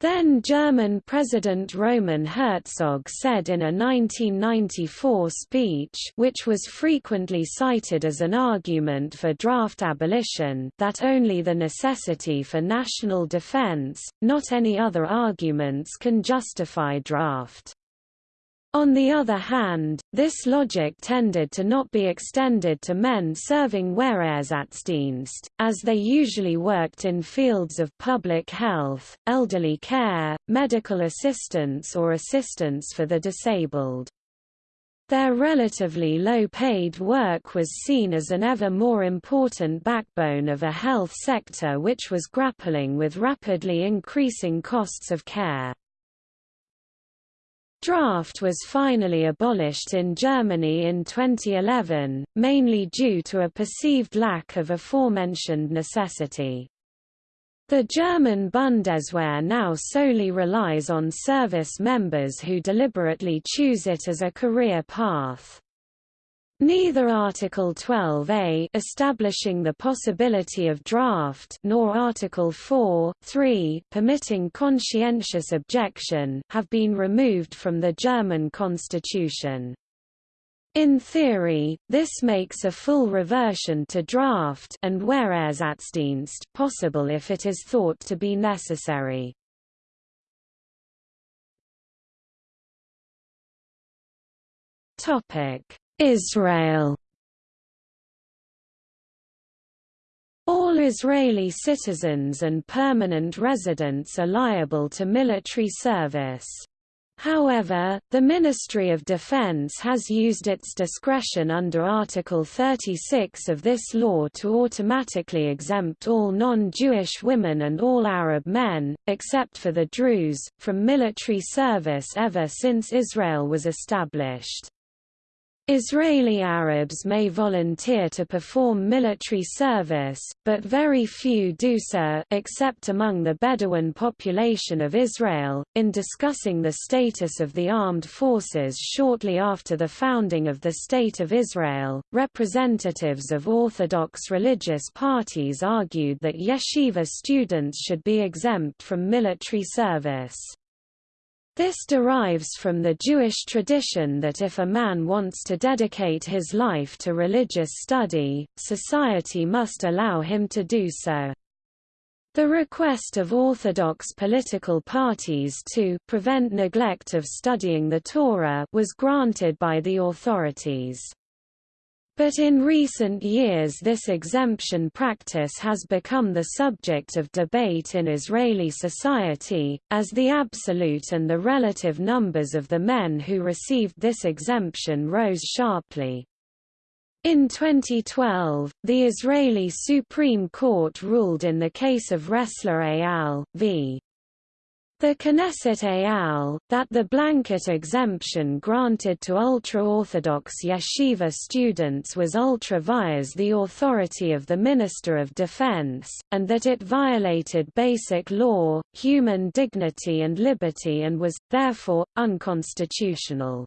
Then German President Roman Herzog said in a 1994 speech which was frequently cited as an argument for draft abolition that only the necessity for national defense, not any other arguments can justify draft. On the other hand, this logic tended to not be extended to men serving Wehrersatzdienst, as they usually worked in fields of public health, elderly care, medical assistance or assistance for the disabled. Their relatively low-paid work was seen as an ever more important backbone of a health sector which was grappling with rapidly increasing costs of care. Draft was finally abolished in Germany in 2011, mainly due to a perceived lack of aforementioned necessity. The German Bundeswehr now solely relies on service members who deliberately choose it as a career path. Neither Article 12a establishing the possibility of draft nor Article 4, 3 permitting conscientious objection have been removed from the German constitution. In theory, this makes a full reversion to draft and Wehrersatzdienst possible if it is thought to be necessary. Topic Israel All Israeli citizens and permanent residents are liable to military service. However, the Ministry of Defense has used its discretion under Article 36 of this law to automatically exempt all non-Jewish women and all Arab men, except for the Druze, from military service ever since Israel was established. Israeli Arabs may volunteer to perform military service, but very few do so, except among the Bedouin population of Israel. In discussing the status of the armed forces shortly after the founding of the State of Israel, representatives of Orthodox religious parties argued that yeshiva students should be exempt from military service. This derives from the Jewish tradition that if a man wants to dedicate his life to religious study, society must allow him to do so. The request of Orthodox political parties to prevent neglect of studying the Torah was granted by the authorities. But in recent years this exemption practice has become the subject of debate in Israeli society, as the absolute and the relative numbers of the men who received this exemption rose sharply. In 2012, the Israeli Supreme Court ruled in the case of Ressler et al., v. The Knesset al. that the blanket exemption granted to ultra-Orthodox yeshiva students was ultra vires the authority of the Minister of Defense, and that it violated basic law, human dignity and liberty and was, therefore, unconstitutional.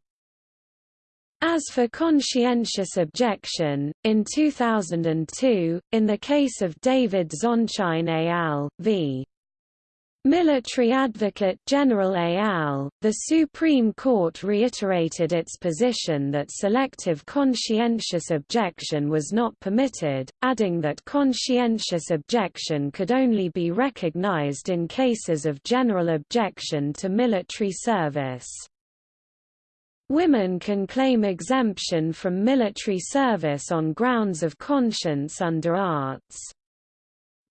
As for conscientious objection, in 2002, in the case of David Zonshine al. v. Military Advocate General et al., the Supreme Court reiterated its position that selective conscientious objection was not permitted, adding that conscientious objection could only be recognized in cases of general objection to military service. Women can claim exemption from military service on grounds of conscience under Arts.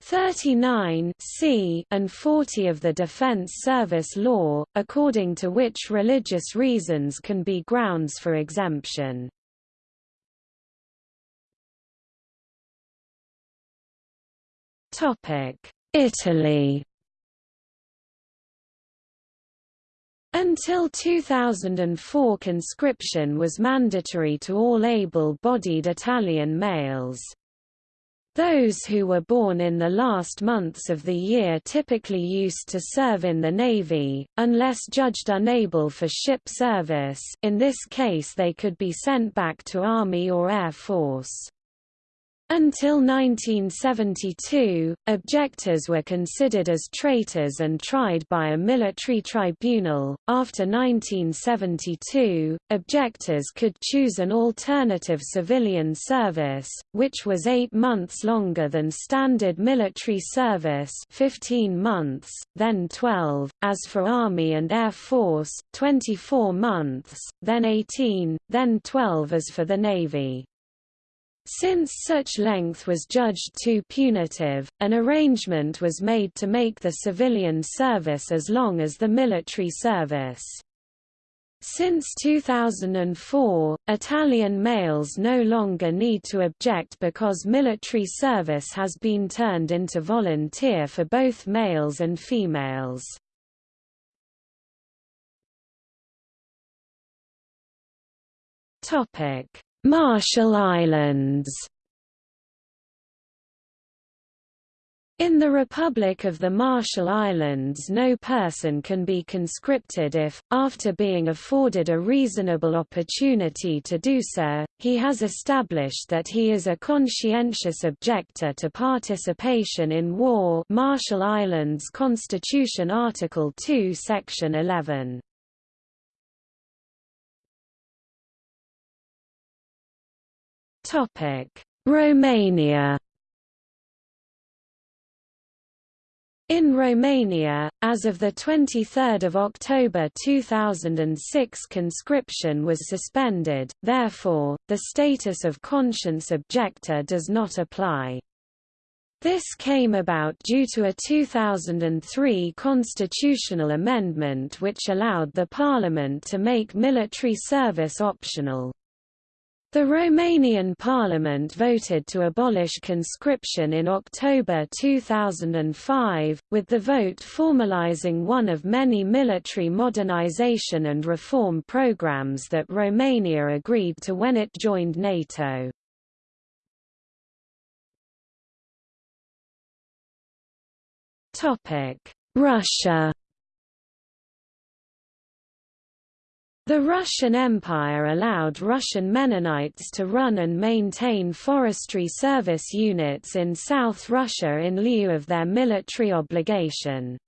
39 C and 40 of the Defense Service Law, according to which religious reasons can be grounds for exemption. Italy Until 2004 conscription was mandatory to all able-bodied Italian males. Those who were born in the last months of the year typically used to serve in the Navy, unless judged unable for ship service in this case they could be sent back to Army or Air Force. Until 1972, objectors were considered as traitors and tried by a military tribunal. After 1972, objectors could choose an alternative civilian service, which was eight months longer than standard military service 15 months, then 12, as for Army and Air Force, 24 months, then 18, then 12 as for the Navy. Since such length was judged too punitive, an arrangement was made to make the civilian service as long as the military service. Since 2004, Italian males no longer need to object because military service has been turned into volunteer for both males and females. Topic: Marshall Islands In the Republic of the Marshall Islands no person can be conscripted if, after being afforded a reasonable opportunity to do so, he has established that he is a conscientious objector to participation in war Marshall Islands Constitution Article 2 Section 11. Romania In Romania, as of the 23 October 2006 conscription was suspended, therefore, the status of conscience objector does not apply. This came about due to a 2003 constitutional amendment which allowed the parliament to make military service optional. The Romanian parliament voted to abolish conscription in October 2005, with the vote formalizing one of many military modernization and reform programs that Romania agreed to when it joined NATO. Russia The Russian Empire allowed Russian Mennonites to run and maintain forestry service units in South Russia in lieu of their military obligation.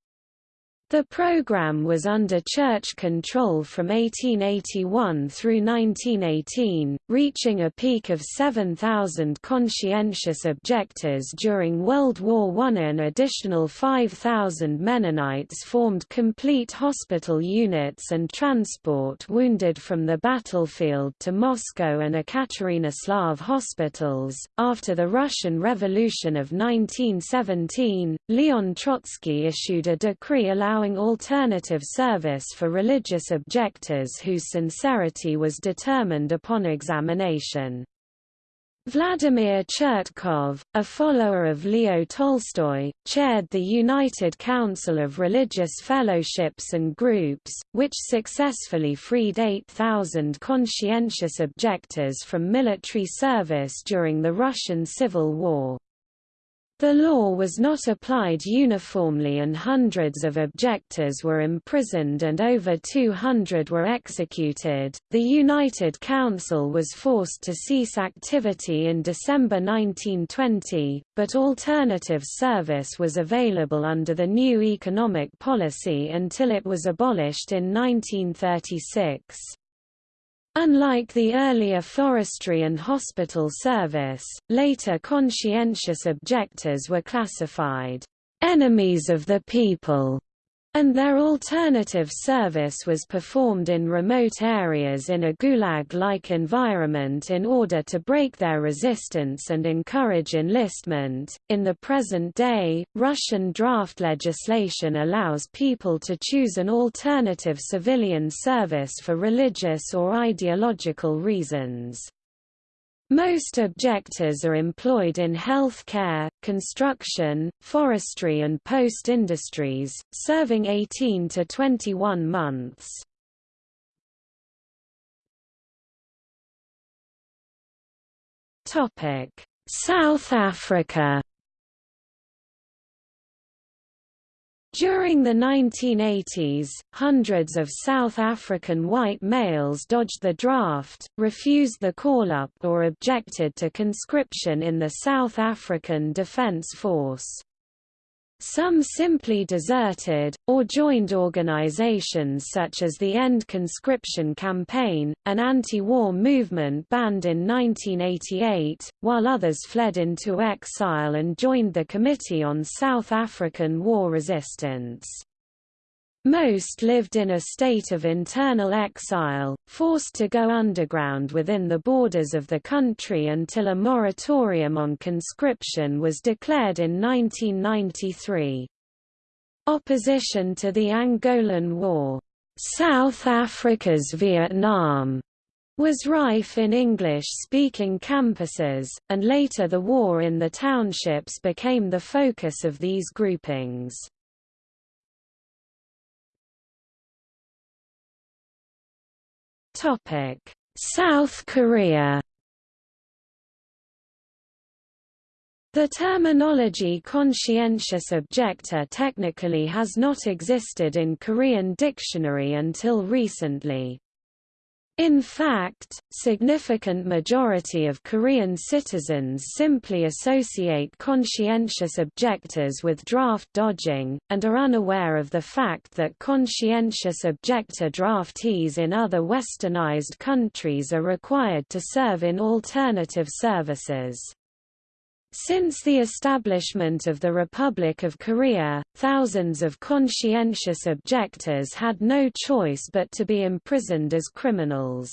The program was under church control from 1881 through 1918, reaching a peak of 7,000 conscientious objectors during World War I. An additional 5,000 Mennonites formed complete hospital units and transport wounded from the battlefield to Moscow and Ekaterinoslav hospitals. After the Russian Revolution of 1917, Leon Trotsky issued a decree allowing allowing alternative service for religious objectors whose sincerity was determined upon examination. Vladimir Chertkov, a follower of Leo Tolstoy, chaired the United Council of Religious Fellowships and Groups, which successfully freed 8,000 conscientious objectors from military service during the Russian Civil War. The law was not applied uniformly and hundreds of objectors were imprisoned and over 200 were executed. The United Council was forced to cease activity in December 1920, but alternative service was available under the new economic policy until it was abolished in 1936. Unlike the earlier forestry and hospital service, later conscientious objectors were classified enemies of the people and their alternative service was performed in remote areas in a gulag-like environment in order to break their resistance and encourage enlistment. In the present day, Russian draft legislation allows people to choose an alternative civilian service for religious or ideological reasons. Most objectors are employed in health care, construction, forestry and post-industries, serving 18 to 21 months. South Africa During the 1980s, hundreds of South African white males dodged the draft, refused the call-up or objected to conscription in the South African Defence Force. Some simply deserted, or joined organizations such as the End Conscription Campaign, an anti-war movement banned in 1988, while others fled into exile and joined the Committee on South African War Resistance. Most lived in a state of internal exile, forced to go underground within the borders of the country until a moratorium on conscription was declared in 1993. Opposition to the Angolan War, South Africa's Vietnam, was rife in English-speaking campuses, and later the war in the townships became the focus of these groupings. Topic: South Korea. The terminology conscientious objector technically has not existed in Korean dictionary until recently. In fact, significant majority of Korean citizens simply associate conscientious objectors with draft dodging, and are unaware of the fact that conscientious objector draftees in other westernized countries are required to serve in alternative services. Since the establishment of the Republic of Korea, thousands of conscientious objectors had no choice but to be imprisoned as criminals.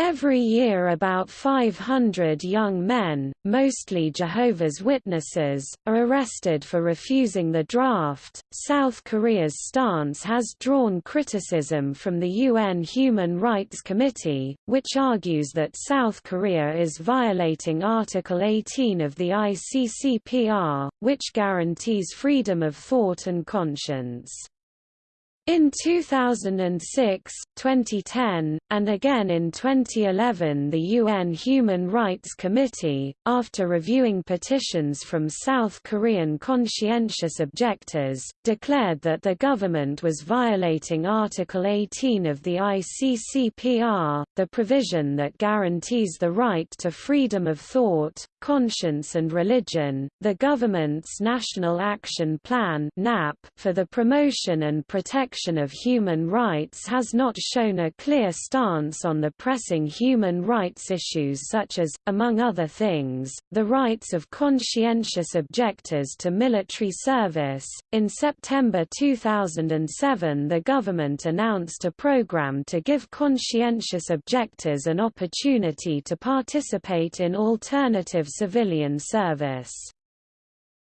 Every year about 500 young men, mostly Jehovah's Witnesses, are arrested for refusing the draft. South Korea's stance has drawn criticism from the UN Human Rights Committee, which argues that South Korea is violating Article 18 of the ICCPR, which guarantees freedom of thought and conscience. In 2006, 2010, and again in 2011 the UN Human Rights Committee, after reviewing petitions from South Korean conscientious objectors, declared that the government was violating Article 18 of the ICCPR, the provision that guarantees the right to freedom of thought, conscience and religion. The government's National Action Plan for the promotion and protection protection of human rights has not shown a clear stance on the pressing human rights issues such as, among other things, the rights of conscientious objectors to military service. In September 2007, the government announced a program to give conscientious objectors an opportunity to participate in alternative civilian service.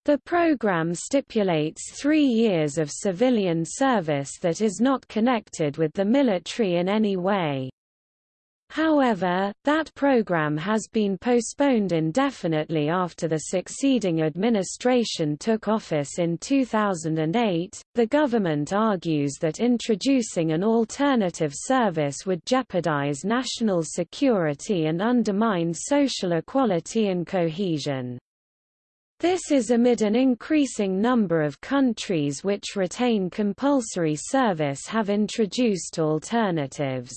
The program stipulates three years of civilian service that is not connected with the military in any way. However, that program has been postponed indefinitely after the succeeding administration took office in 2008. The government argues that introducing an alternative service would jeopardize national security and undermine social equality and cohesion. This is amid an increasing number of countries which retain compulsory service have introduced alternatives.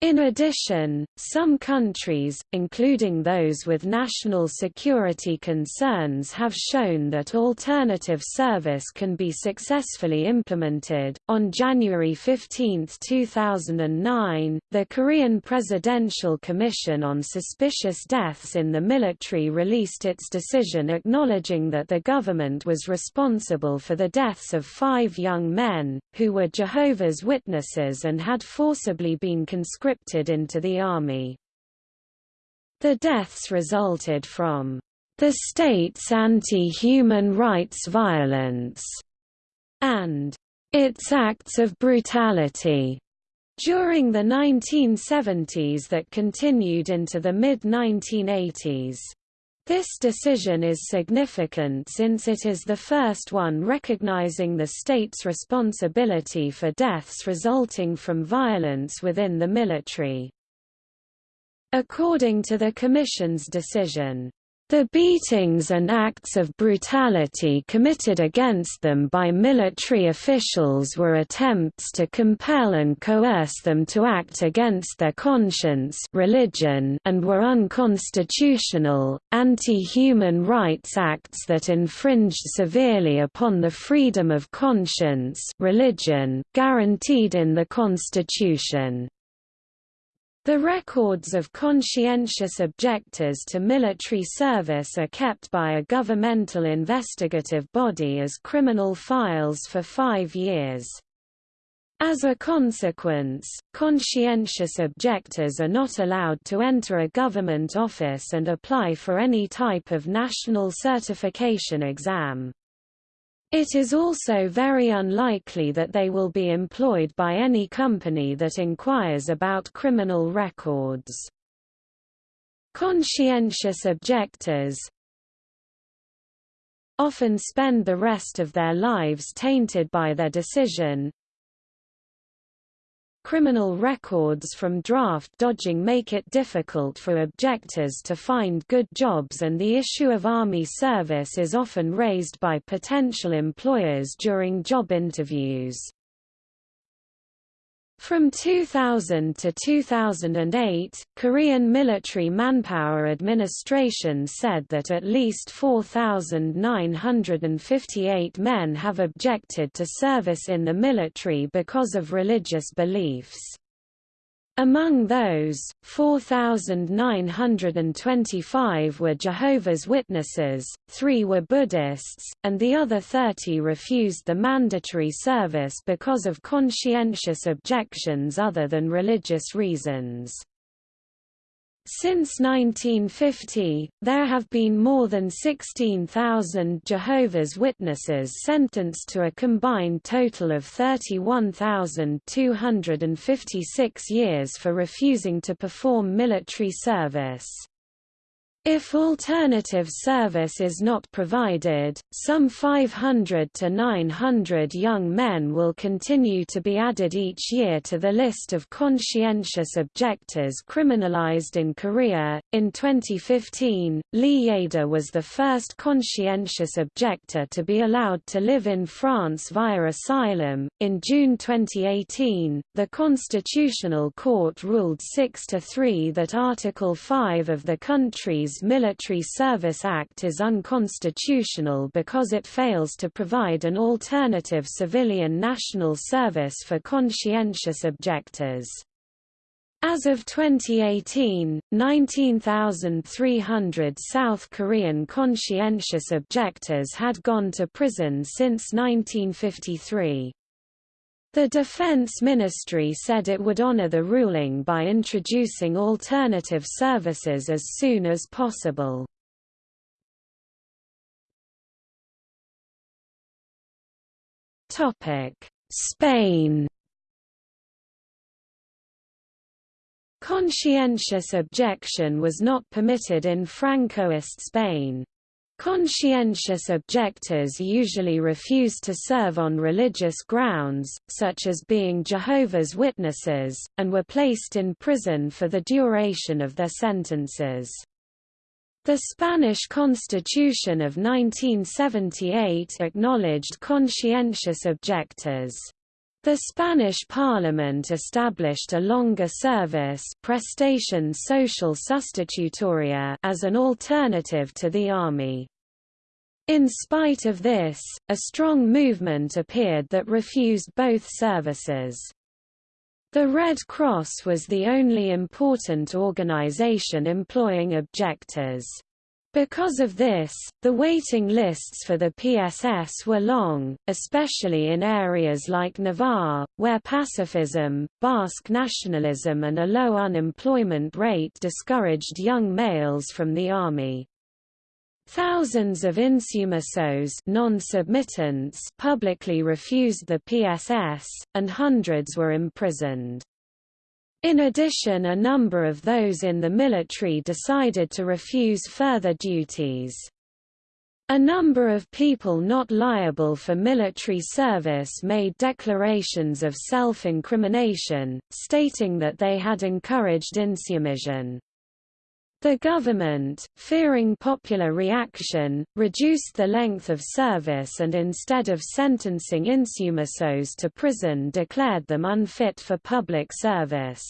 In addition, some countries, including those with national security concerns, have shown that alternative service can be successfully implemented. On January 15, 2009, the Korean Presidential Commission on Suspicious Deaths in the Military released its decision acknowledging that the government was responsible for the deaths of five young men, who were Jehovah's Witnesses and had forcibly been conscripted conscripted into the army. The deaths resulted from the state's anti-human rights violence and its acts of brutality during the 1970s that continued into the mid-1980s. This decision is significant since it is the first one recognizing the state's responsibility for deaths resulting from violence within the military. According to the Commission's decision, the beatings and acts of brutality committed against them by military officials were attempts to compel and coerce them to act against their conscience religion and were unconstitutional, anti-human rights acts that infringed severely upon the freedom of conscience religion, guaranteed in the Constitution. The records of conscientious objectors to military service are kept by a governmental investigative body as criminal files for five years. As a consequence, conscientious objectors are not allowed to enter a government office and apply for any type of national certification exam. It is also very unlikely that they will be employed by any company that inquires about criminal records. Conscientious objectors often spend the rest of their lives tainted by their decision, Criminal records from draft dodging make it difficult for objectors to find good jobs and the issue of army service is often raised by potential employers during job interviews. From 2000 to 2008, Korean Military Manpower Administration said that at least 4,958 men have objected to service in the military because of religious beliefs. Among those, 4,925 were Jehovah's Witnesses, three were Buddhists, and the other 30 refused the mandatory service because of conscientious objections other than religious reasons. Since 1950, there have been more than 16,000 Jehovah's Witnesses sentenced to a combined total of 31,256 years for refusing to perform military service. If alternative service is not provided, some 500 to 900 young men will continue to be added each year to the list of conscientious objectors criminalized in Korea. In 2015, Lee Ye-da was the first conscientious objector to be allowed to live in France via asylum. In June 2018, the Constitutional Court ruled 6 to 3 that Article 5 of the country's Military Service Act is unconstitutional because it fails to provide an alternative civilian national service for conscientious objectors. As of 2018, 19,300 South Korean conscientious objectors had gone to prison since 1953. The Defense Ministry said it would honor the ruling by introducing alternative services as soon as possible. Spain Conscientious objection was not permitted in Francoist Spain. Conscientious objectors usually refuse to serve on religious grounds, such as being Jehovah's Witnesses, and were placed in prison for the duration of their sentences. The Spanish Constitution of 1978 acknowledged conscientious objectors. The Spanish Parliament established a longer service prestación social sustitutoria as an alternative to the army. In spite of this, a strong movement appeared that refused both services. The Red Cross was the only important organization employing objectors. Because of this, the waiting lists for the PSS were long, especially in areas like Navarre, where pacifism, Basque nationalism and a low unemployment rate discouraged young males from the army. Thousands of insumisos non-submittants publicly refused the PSS, and hundreds were imprisoned. In addition a number of those in the military decided to refuse further duties. A number of people not liable for military service made declarations of self-incrimination, stating that they had encouraged insubmission. The government, fearing popular reaction, reduced the length of service and instead of sentencing insumisos to prison declared them unfit for public service.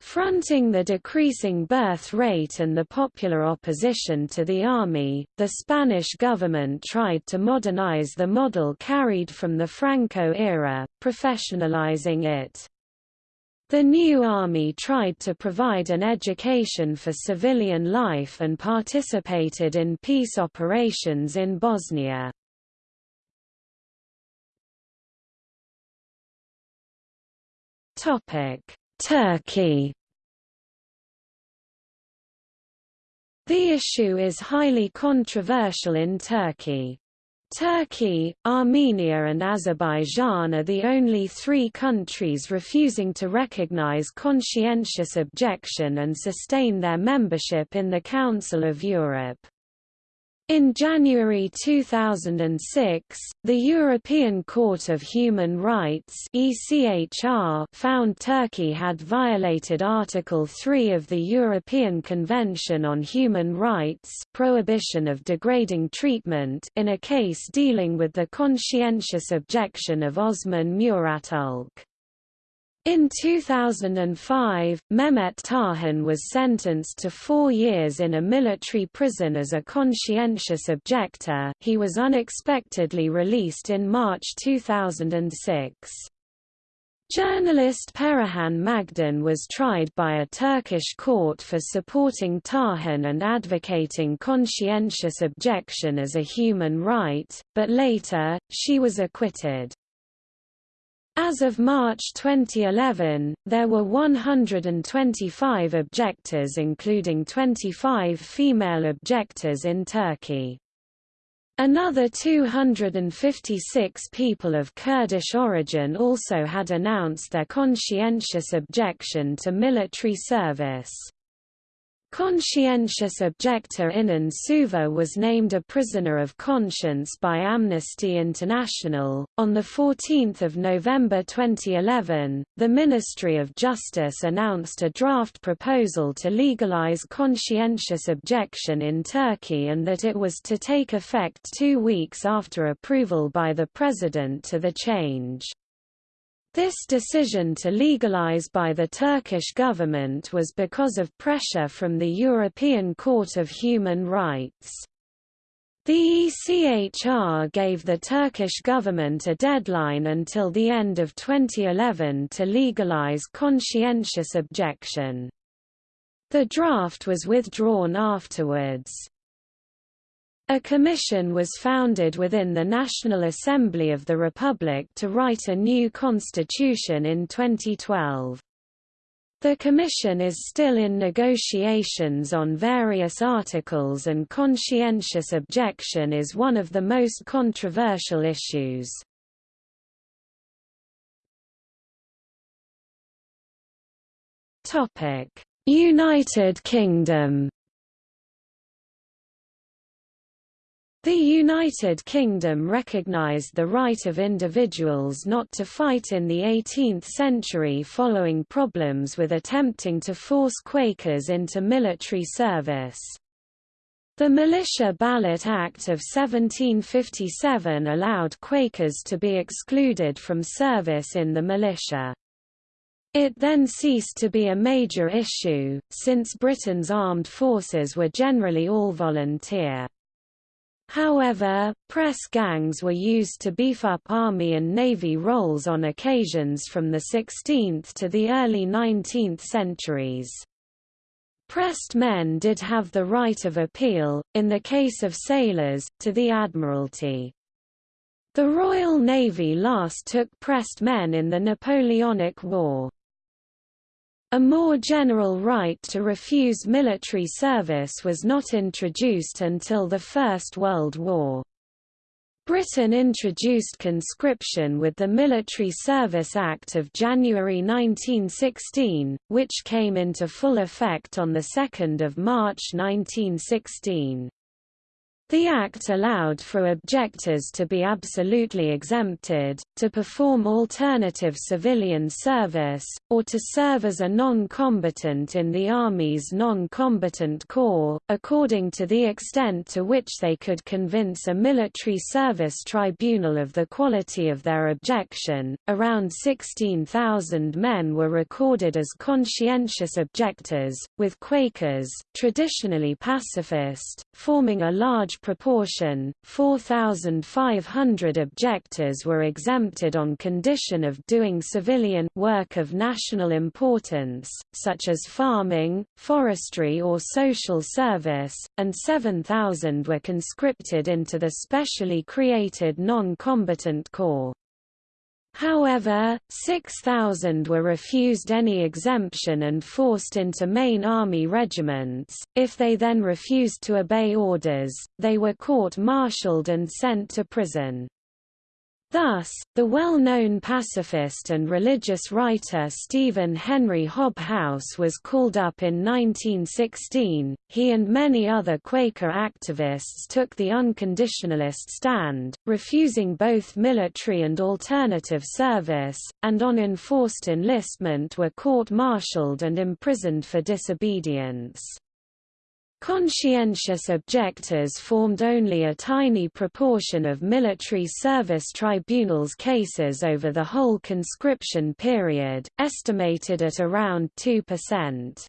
Fronting the decreasing birth rate and the popular opposition to the army, the Spanish government tried to modernize the model carried from the Franco era, professionalizing it. The new army tried to provide an education for civilian life and participated in peace operations in Bosnia. Turkey The issue is highly controversial in Turkey. Turkey, Armenia and Azerbaijan are the only three countries refusing to recognize conscientious objection and sustain their membership in the Council of Europe. In January 2006, the European Court of Human Rights ECHR found Turkey had violated Article 3 of the European Convention on Human Rights prohibition of degrading treatment in a case dealing with the conscientious objection of Osman Murat Ülke. In 2005, Mehmet Tarhan was sentenced to four years in a military prison as a conscientious objector. He was unexpectedly released in March 2006. Journalist Perihan Mağden was tried by a Turkish court for supporting Tarhan and advocating conscientious objection as a human right, but later, she was acquitted. As of March 2011, there were 125 objectors including 25 female objectors in Turkey. Another 256 people of Kurdish origin also had announced their conscientious objection to military service. Conscientious objector Inan Süver was named a prisoner of conscience by Amnesty International. On 14 November 2011, the Ministry of Justice announced a draft proposal to legalize conscientious objection in Turkey and that it was to take effect two weeks after approval by the President to the change. This decision to legalize by the Turkish government was because of pressure from the European Court of Human Rights. The ECHR gave the Turkish government a deadline until the end of 2011 to legalize conscientious objection. The draft was withdrawn afterwards. A commission was founded within the National Assembly of the Republic to write a new constitution in 2012. The Commission is still in negotiations on various articles and conscientious objection is one of the most controversial issues. United Kingdom The United Kingdom recognised the right of individuals not to fight in the 18th century following problems with attempting to force Quakers into military service. The Militia Ballot Act of 1757 allowed Quakers to be excluded from service in the militia. It then ceased to be a major issue, since Britain's armed forces were generally all volunteer. However, press gangs were used to beef up Army and Navy roles on occasions from the 16th to the early 19th centuries. Pressed men did have the right of appeal, in the case of sailors, to the Admiralty. The Royal Navy last took pressed men in the Napoleonic War. A more general right to refuse military service was not introduced until the First World War. Britain introduced conscription with the Military Service Act of January 1916, which came into full effect on 2 March 1916. The Act allowed for objectors to be absolutely exempted, to perform alternative civilian service, or to serve as a non-combatant in the Army's non-combatant corps, according to the extent to which they could convince a military service tribunal of the quality of their objection. Around 16,000 men were recorded as conscientious objectors, with Quakers, traditionally pacifist, forming a large proportion, 4,500 objectors were exempted on condition of doing civilian work of national importance, such as farming, forestry or social service, and 7,000 were conscripted into the specially created non-combatant corps. However, 6,000 were refused any exemption and forced into main army regiments. If they then refused to obey orders, they were court-martialed and sent to prison. Thus, the well-known pacifist and religious writer Stephen Henry Hobhouse was called up in 1916. He and many other Quaker activists took the unconditionalist stand, refusing both military and alternative service, and on enforced enlistment were court-martialed and imprisoned for disobedience. Conscientious objectors formed only a tiny proportion of military service tribunals cases over the whole conscription period, estimated at around 2%.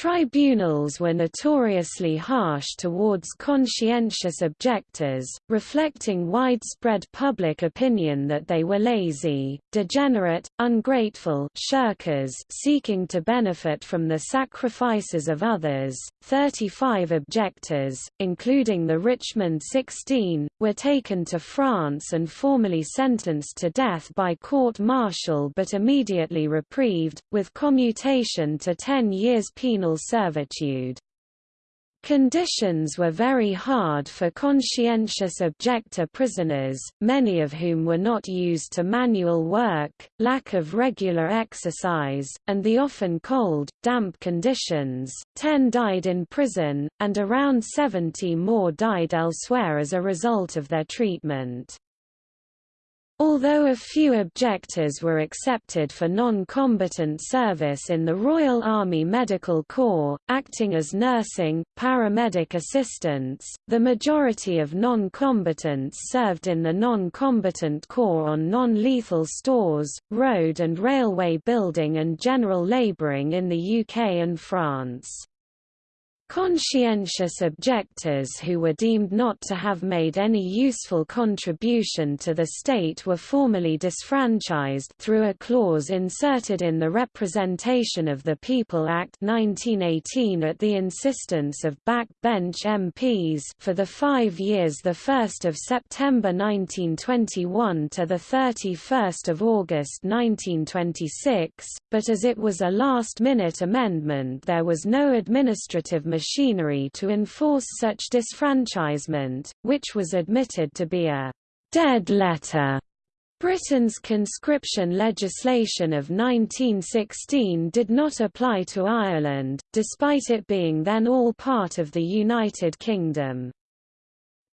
Tribunals were notoriously harsh towards conscientious objectors, reflecting widespread public opinion that they were lazy, degenerate, ungrateful shirkers seeking to benefit from the sacrifices of others. 35 objectors, including the Richmond 16, were taken to France and formally sentenced to death by court-martial but immediately reprieved, with commutation to 10 years penal servitude. Conditions were very hard for conscientious objector prisoners, many of whom were not used to manual work, lack of regular exercise, and the often cold, damp conditions. Ten died in prison, and around 70 more died elsewhere as a result of their treatment. Although a few objectors were accepted for non-combatant service in the Royal Army Medical Corps, acting as nursing, paramedic assistants, the majority of non-combatants served in the non-combatant corps on non-lethal stores, road and railway building and general labouring in the UK and France. Conscientious objectors who were deemed not to have made any useful contribution to the state were formally disfranchised through a clause inserted in the Representation of the People Act 1918 at the insistence of backbench MPs for the five years 1 September 1921 to 31 August 1926, but as it was a last-minute amendment there was no administrative machinery to enforce such disfranchisement, which was admitted to be a dead letter. Britain's conscription legislation of 1916 did not apply to Ireland, despite it being then all part of the United Kingdom.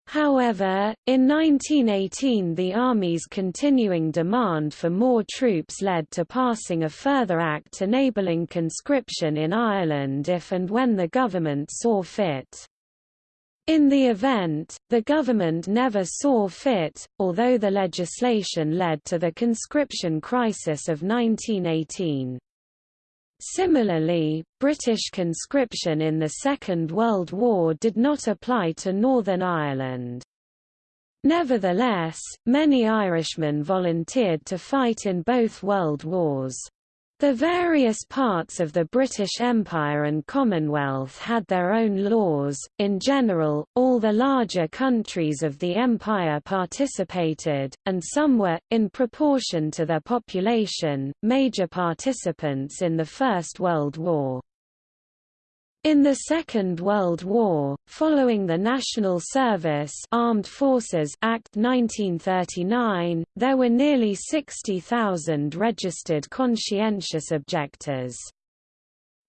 However, in 1918 the Army's continuing demand for more troops led to passing a further act enabling conscription in Ireland if and when the government saw fit. In the event, the government never saw fit, although the legislation led to the conscription crisis of 1918. Similarly, British conscription in the Second World War did not apply to Northern Ireland. Nevertheless, many Irishmen volunteered to fight in both World Wars. The various parts of the British Empire and Commonwealth had their own laws. In general, all the larger countries of the empire participated, and some were, in proportion to their population, major participants in the First World War. In the Second World War, following the National Service Armed Forces Act 1939, there were nearly 60,000 registered conscientious objectors.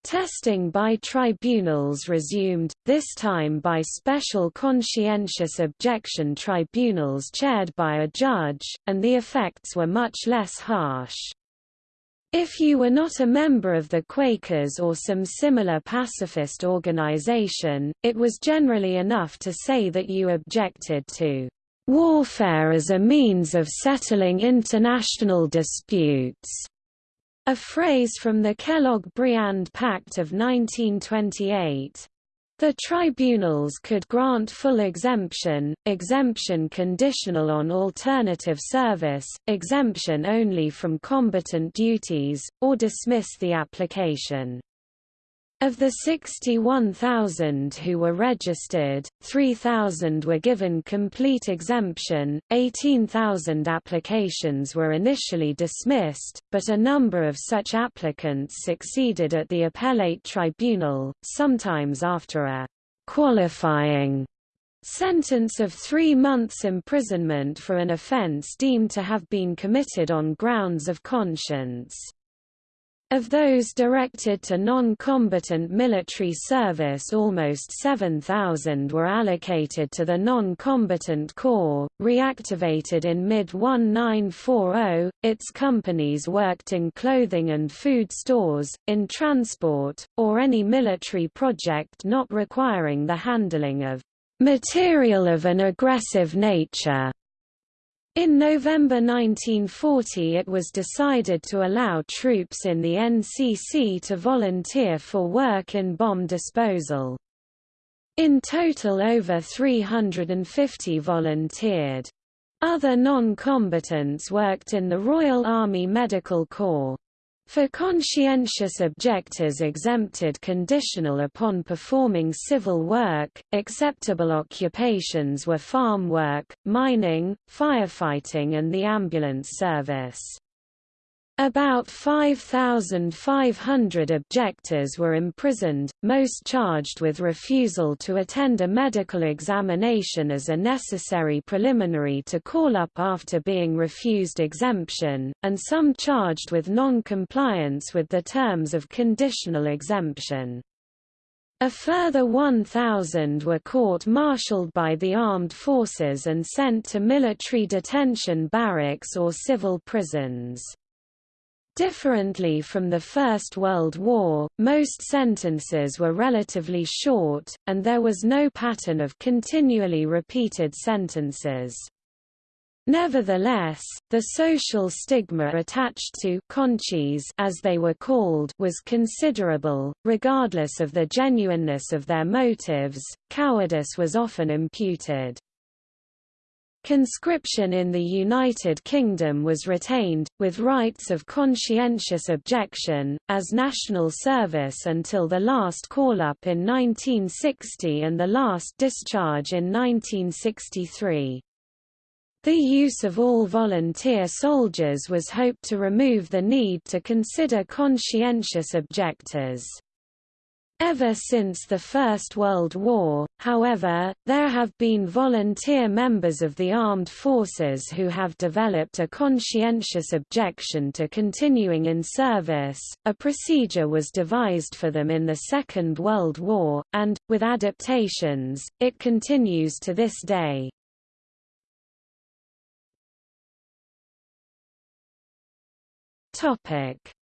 Testing by tribunals resumed, this time by special conscientious objection tribunals chaired by a judge, and the effects were much less harsh. If you were not a member of the Quakers or some similar pacifist organization, it was generally enough to say that you objected to warfare as a means of settling international disputes, a phrase from the Kellogg-Briand Pact of 1928. The tribunals could grant full exemption, exemption conditional on alternative service, exemption only from combatant duties, or dismiss the application. Of the 61,000 who were registered, 3,000 were given complete exemption, 18,000 applications were initially dismissed, but a number of such applicants succeeded at the appellate tribunal, sometimes after a qualifying sentence of three months imprisonment for an offence deemed to have been committed on grounds of conscience. Of those directed to non-combatant military service almost 7,000 were allocated to the non-combatant corps, reactivated in mid-1940, its companies worked in clothing and food stores, in transport, or any military project not requiring the handling of material of an aggressive nature. In November 1940 it was decided to allow troops in the NCC to volunteer for work in bomb disposal. In total over 350 volunteered. Other non-combatants worked in the Royal Army Medical Corps. For conscientious objectors exempted conditional upon performing civil work, acceptable occupations were farm work, mining, firefighting and the ambulance service. About 5,500 objectors were imprisoned, most charged with refusal to attend a medical examination as a necessary preliminary to call up after being refused exemption, and some charged with non-compliance with the terms of conditional exemption. A further 1,000 were court-martialed by the armed forces and sent to military detention barracks or civil prisons. Differently from the First World War, most sentences were relatively short, and there was no pattern of continually repeated sentences. Nevertheless, the social stigma attached to conchies as they were called was considerable, regardless of the genuineness of their motives, cowardice was often imputed. Conscription in the United Kingdom was retained, with rights of conscientious objection, as national service until the last call-up in 1960 and the last discharge in 1963. The use of all volunteer soldiers was hoped to remove the need to consider conscientious objectors. Ever since the First World War, however, there have been volunteer members of the armed forces who have developed a conscientious objection to continuing in service. A procedure was devised for them in the Second World War, and, with adaptations, it continues to this day.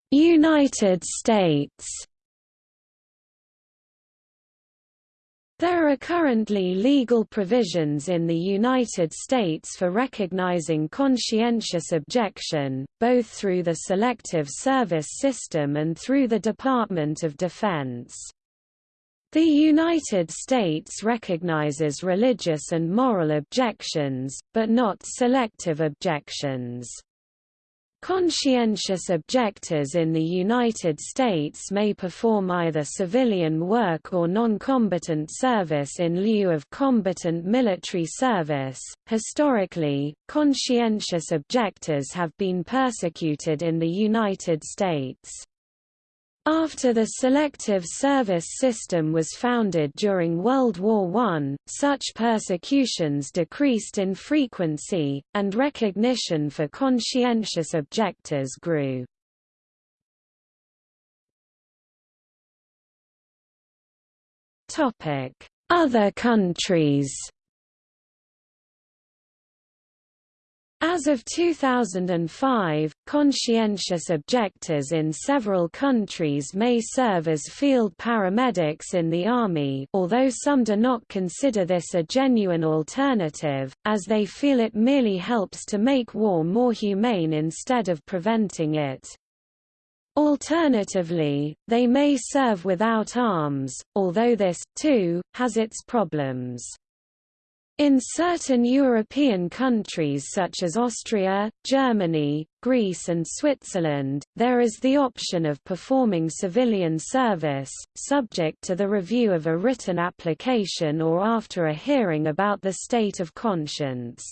United States There are currently legal provisions in the United States for recognizing conscientious objection, both through the Selective Service System and through the Department of Defense. The United States recognizes religious and moral objections, but not selective objections. Conscientious objectors in the United States may perform either civilian work or non-combatant service in lieu of combatant military service. Historically, conscientious objectors have been persecuted in the United States. After the Selective Service System was founded during World War I, such persecutions decreased in frequency, and recognition for conscientious objectors grew. Other countries As of 2005, conscientious objectors in several countries may serve as field paramedics in the Army although some do not consider this a genuine alternative, as they feel it merely helps to make war more humane instead of preventing it. Alternatively, they may serve without arms, although this, too, has its problems. In certain European countries such as Austria, Germany, Greece and Switzerland, there is the option of performing civilian service, subject to the review of a written application or after a hearing about the state of conscience.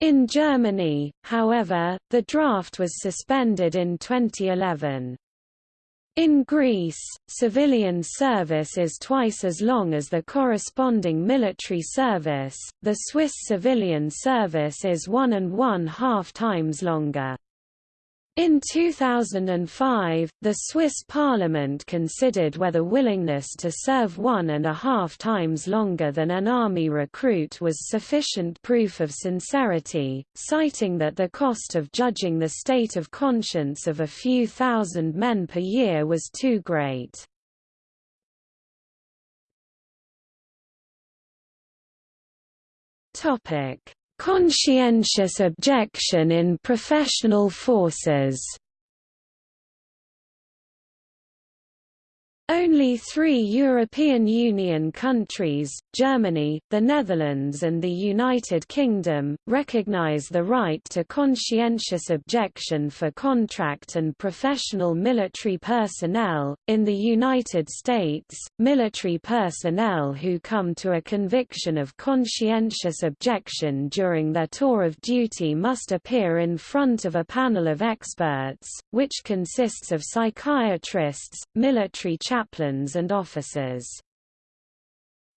In Germany, however, the draft was suspended in 2011. In Greece, civilian service is twice as long as the corresponding military service, the Swiss civilian service is one and one half times longer. In 2005, the Swiss parliament considered whether willingness to serve one and a half times longer than an army recruit was sufficient proof of sincerity, citing that the cost of judging the state of conscience of a few thousand men per year was too great. Conscientious objection in professional forces Only three European Union countries, Germany, the Netherlands and the United Kingdom, recognise the right to conscientious objection for contract and professional military personnel. In the United States, military personnel who come to a conviction of conscientious objection during their tour of duty must appear in front of a panel of experts, which consists of psychiatrists, military chaplains and officers.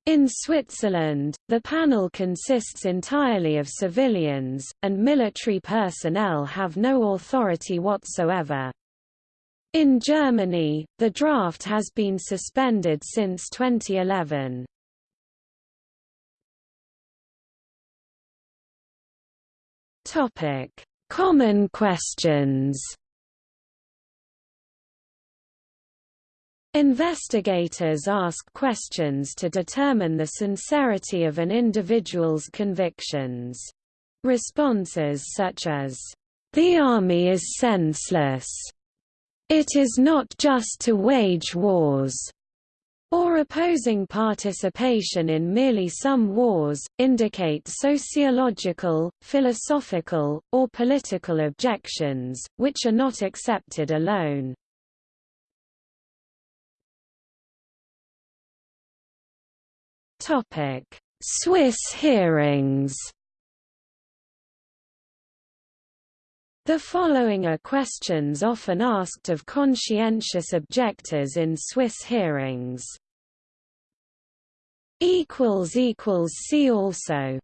In Switzerland, the panel consists entirely of civilians, and military personnel have no authority whatsoever. In Germany, the draft has been suspended since 2011. Common questions Investigators ask questions to determine the sincerity of an individual's convictions. Responses such as, "...the army is senseless," "...it is not just to wage wars," or opposing participation in merely some wars, indicate sociological, philosophical, or political objections, which are not accepted alone. Topic: Swiss hearings. The following are questions often asked of conscientious objectors in Swiss hearings. See also